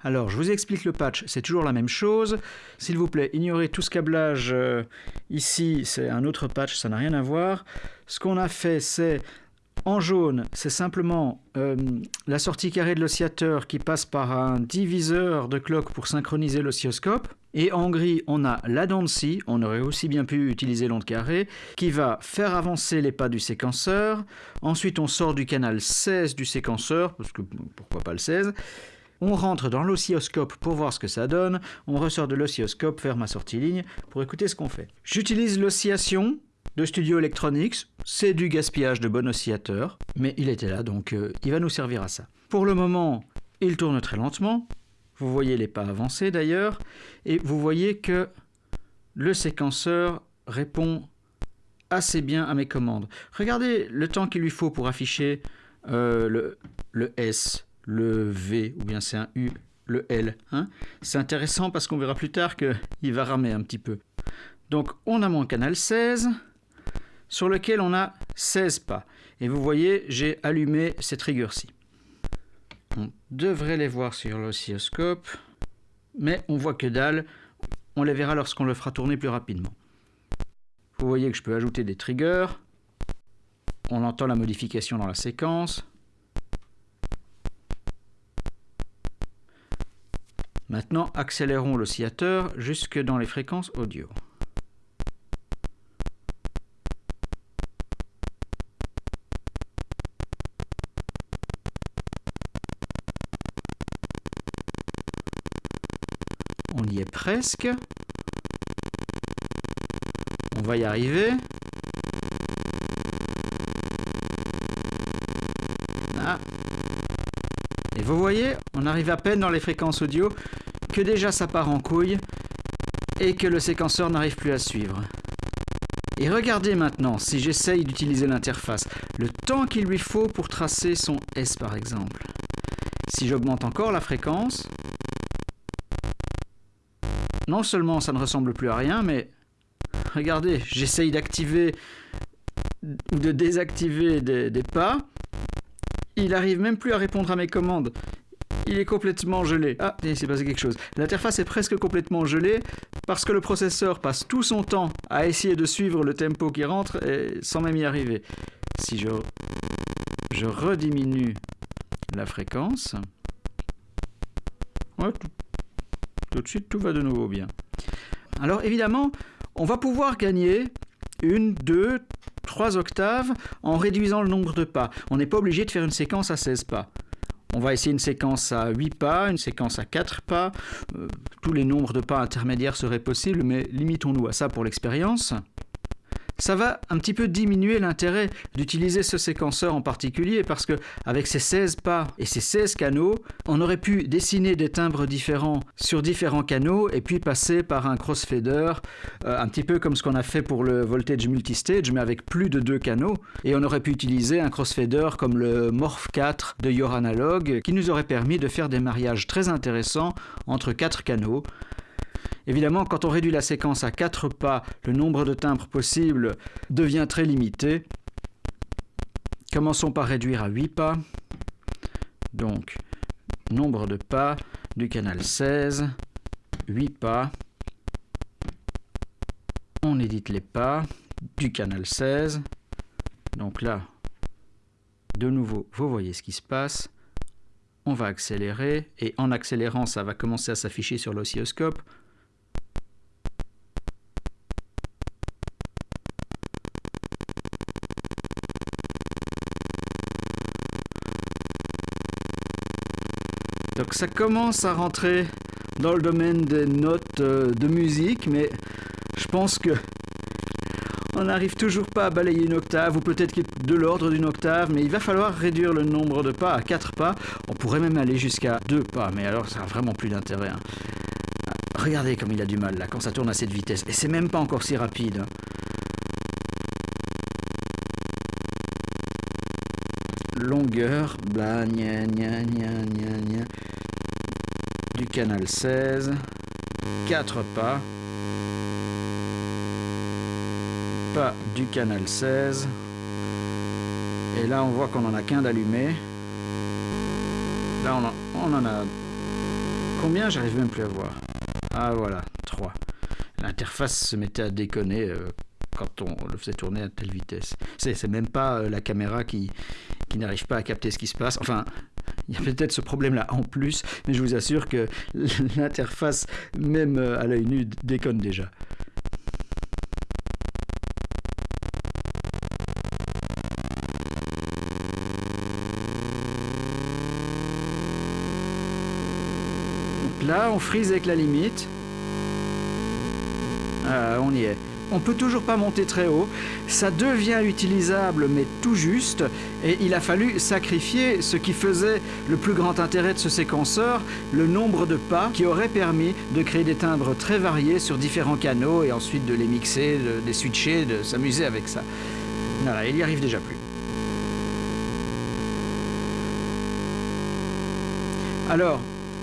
Alors, je vous explique le patch, c'est toujours la même chose. S'il vous plaît, ignorez tout ce câblage euh, ici, c'est un autre patch, ça n'a rien à voir. Ce qu'on a fait, c'est en jaune, c'est simplement euh, la sortie carrée de l'oscillateur qui passe par un diviseur de clock pour synchroniser l'oscilloscope. Et en gris, on a la dent de scie, on aurait aussi bien pu utiliser l'onde carrée, qui va faire avancer les pas du séquenceur. Ensuite, on sort du canal 16 du séquenceur, parce que pourquoi pas le 16. On rentre dans l'oscilloscope pour voir ce que ça donne. On ressort de l'oscilloscope vers ma sortie ligne pour écouter ce qu'on fait. J'utilise l'oscillation de Studio Electronics. C'est du gaspillage de bon oscillateur, mais il était là, donc euh, il va nous servir à ça. Pour le moment, il tourne très lentement. Vous voyez les pas avancés d'ailleurs, et vous voyez que le séquenceur répond assez bien à mes commandes. Regardez le temps qu'il lui faut pour afficher euh, le, S, le V, ou bien c'est un U, le L. Hein. c'est intéressant parce qu'on verra plus tard qu'il va ramer un petit peu. Donc on a mon canal 16 sur lequel on a 16 pas. Et vous voyez, j'ai allumé cette rigueur-ci. On devrait les voir sur l'oscilloscope, mais on voit que dalle. On les verra lorsqu'on le fera tourner plus rapidement. Vous voyez que je peux ajouter des triggers. On entend la modification dans la séquence. Maintenant, accélérons l'oscillateur jusque dans les fréquences audio. Presque. On va y arriver. Ah. Et vous voyez, on arrive à peine dans les fréquences audio que déjà ça part en couille et que le séquenceur n'arrive plus à suivre. Et regardez maintenant, si j'essaye d'utiliser l'interface, le temps qu'il lui faut pour tracer son S par exemple. Si j'augmente encore la fréquence, non seulement ça ne ressemble plus à rien, mais regardez, j'essaye d'activer ou de désactiver des, pas. Il arrive même plus à répondre à mes commandes. Il est complètement gelé. Ah, il s'est passé quelque chose. L'interface est presque complètement gelée parce que le processeur passe tout son temps à essayer de suivre le tempo qui rentre sans même y arriver. Si je, je rediminue la fréquence, ouais, tout, de suite tout va de nouveau bien. Alors évidemment, on va pouvoir gagner une, deux, trois octaves en réduisant le nombre de pas. On n'est pas obligé de faire une séquence à 16 pas. On va essayer une séquence à 8 pas, une séquence à 4 pas. Euh, tous les nombres de pas intermédiaires seraient possibles, mais limitons-nous à ça pour l'expérience ça va un petit peu diminuer l'intérêt d'utiliser ce séquenceur en particulier parce que avec ces 16 pas et ces 16 canaux, on aurait pu dessiner des timbres différents sur différents canaux et puis passer par un crossfader, euh, un petit peu comme ce qu'on a fait pour le voltage multistage mais avec plus de deux canaux. Et on aurait pu utiliser un crossfader comme le Morph 4 de Your Analog qui nous aurait permis de faire des mariages très intéressants entre quatre canaux Évidemment, quand on réduit la séquence à 4 pas, le nombre de timbres possibles devient très limité. Commençons par réduire à 8 pas. Donc, nombre de pas du canal 16, 8 pas. On édite les pas du canal 16. Donc là, de nouveau, vous voyez ce qui se passe. On va accélérer et en accélérant, ça va commencer à s'afficher sur l'oscilloscope. Donc ça commence à rentrer dans le domaine des notes euh, de musique, mais je pense que on n'arrive toujours pas à balayer une octave, ou peut-être de l'ordre d'une octave, mais il va falloir réduire le nombre de pas à 4 pas. On pourrait même aller jusqu'à 2 pas, mais alors ça n'a vraiment plus d'intérêt. Hein. Regardez comme il a du mal là quand ça tourne à cette vitesse, et c'est même pas encore si rapide. Longueur, bla, gna, gna, gna, du canal 16, 4 pas, pas du canal 16, et là on voit qu'on en a qu'un d'allumé, là on en, on en a combien? J'arrive même plus à voir, ah voilà, 3. L'interface se mettait à déconner euh, quand on le faisait tourner à telle vitesse. C'est même pas euh, la caméra qui, qui n'arrive pas à capter ce qui se passe. Enfin, il y a peut-être ce problème-là en plus, mais je vous assure que l'interface, même euh, à l'œil nu, déconne déjà. Là, on frise avec la limite. Ah, on y est. on peut toujours pas monter très haut. Ça devient utilisable, mais tout juste. Et il a fallu sacrifier ce qui faisait le plus grand intérêt de ce séquenceur, le nombre de pas qui aurait permis de créer des timbres très variés sur différents canaux et ensuite de les mixer, de les switcher, de s'amuser avec ça. Voilà, il y arrive déjà plus. Alors,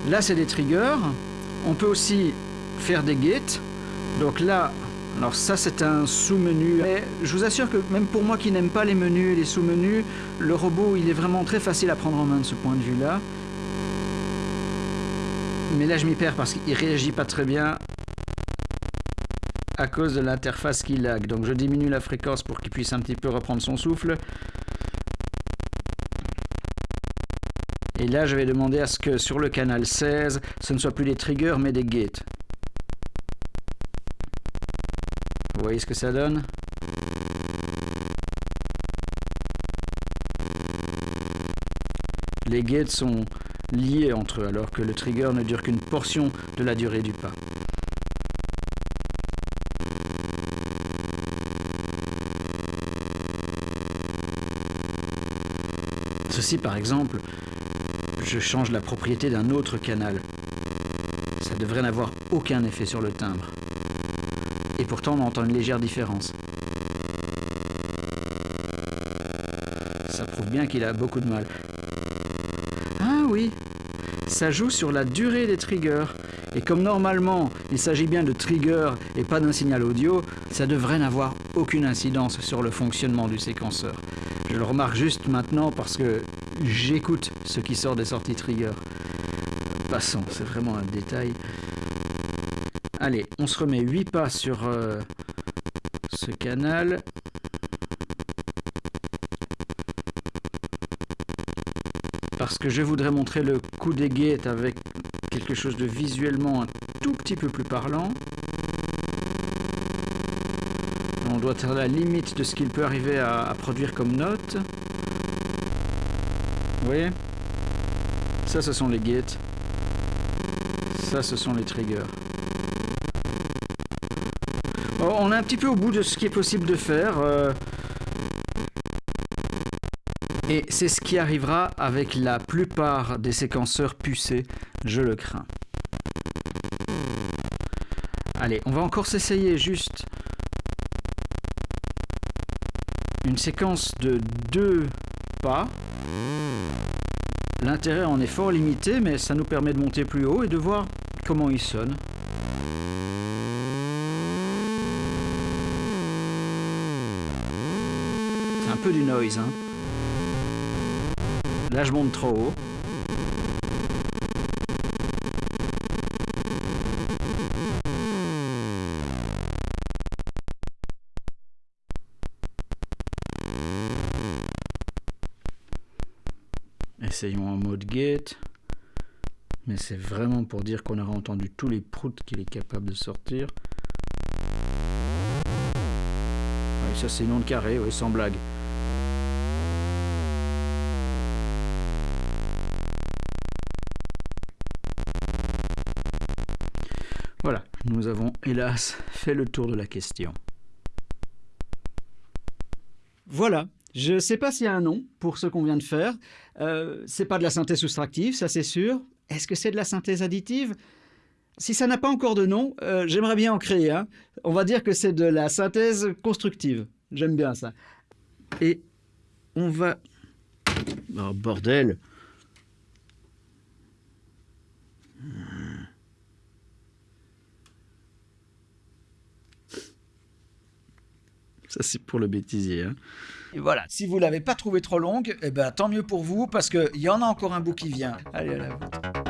là c'est des triggers. On peut aussi faire des gates. Donc là, alors ça c'est un sous-menu. Mais je vous assure que même pour moi qui n'aime pas les menus et les sous-menus, le robot il est vraiment très facile à prendre en main de ce point de vue là. Mais là je m'y perds parce qu'il réagit pas très bien à cause de l'interface qui lag. Donc je diminue la fréquence pour qu'il puisse un petit peu reprendre son souffle. Et là, je vais demander à ce que sur le canal 16, ce ne soit plus des triggers, mais des gates. Voyez ce que ça donne Les gates sont liés entre eux, alors que le trigger ne dure qu'une portion de la durée du pas. Ceci, par exemple, je change la propriété d'un autre canal. Ça devrait n'avoir aucun effet sur le timbre. Et pourtant, on entend une légère différence. Ça prouve bien qu'il a beaucoup de mal. Ah oui, ça joue sur la durée des triggers. Et comme normalement, il s'agit bien de triggers et pas d'un signal audio, ça devrait n'avoir aucune incidence sur le fonctionnement du séquenceur. Je le remarque juste maintenant parce que j'écoute ce qui sort des sorties trigger. Passons, c'est vraiment un détail. Allez, on se remet 8 pas sur euh, ce canal. Parce que je voudrais montrer le coup des gates avec quelque chose de visuellement un tout petit peu plus parlant. On doit être à la limite de ce qu'il peut arriver à, produire comme note. Vous voyez? Ça, ce sont les gates. Ça, ce sont les triggers. On est un petit peu au bout de ce qui est possible de faire. Euh. et c'est ce qui arrivera avec la plupart des séquenceurs pucés, je le crains. Allez, on va encore s'essayer juste une séquence de deux pas. L'intérêt en est fort limité, mais ça nous permet de monter plus haut et de voir comment il sonne. Du noise. Hein. Là, je monte trop haut. Essayons en mode gate. Mais c'est vraiment pour dire qu'on aura entendu tous les proutes qu'il est capable de sortir. Oui, ça c'est une onde carré, oui, sans blague. Nous avons hélas fait le tour de la question. Voilà, je ne sais pas s'il y a un nom pour ce qu'on vient de faire. Euh, c'est pas de la synthèse soustractive, ça c'est sûr. Est-ce que c'est de la synthèse additive? Si ça n'a pas encore de nom, euh, j'aimerais bien en créer un. On va dire que c'est de la synthèse constructive. J'aime bien ça. Et on va... Oh bordel Ça c'est pour le bêtisier. Hein voilà, si vous l'avez pas trouvé trop longue, eh ben, tant mieux pour vous, parce qu'il y en a encore un bout qui vient. Allez, à la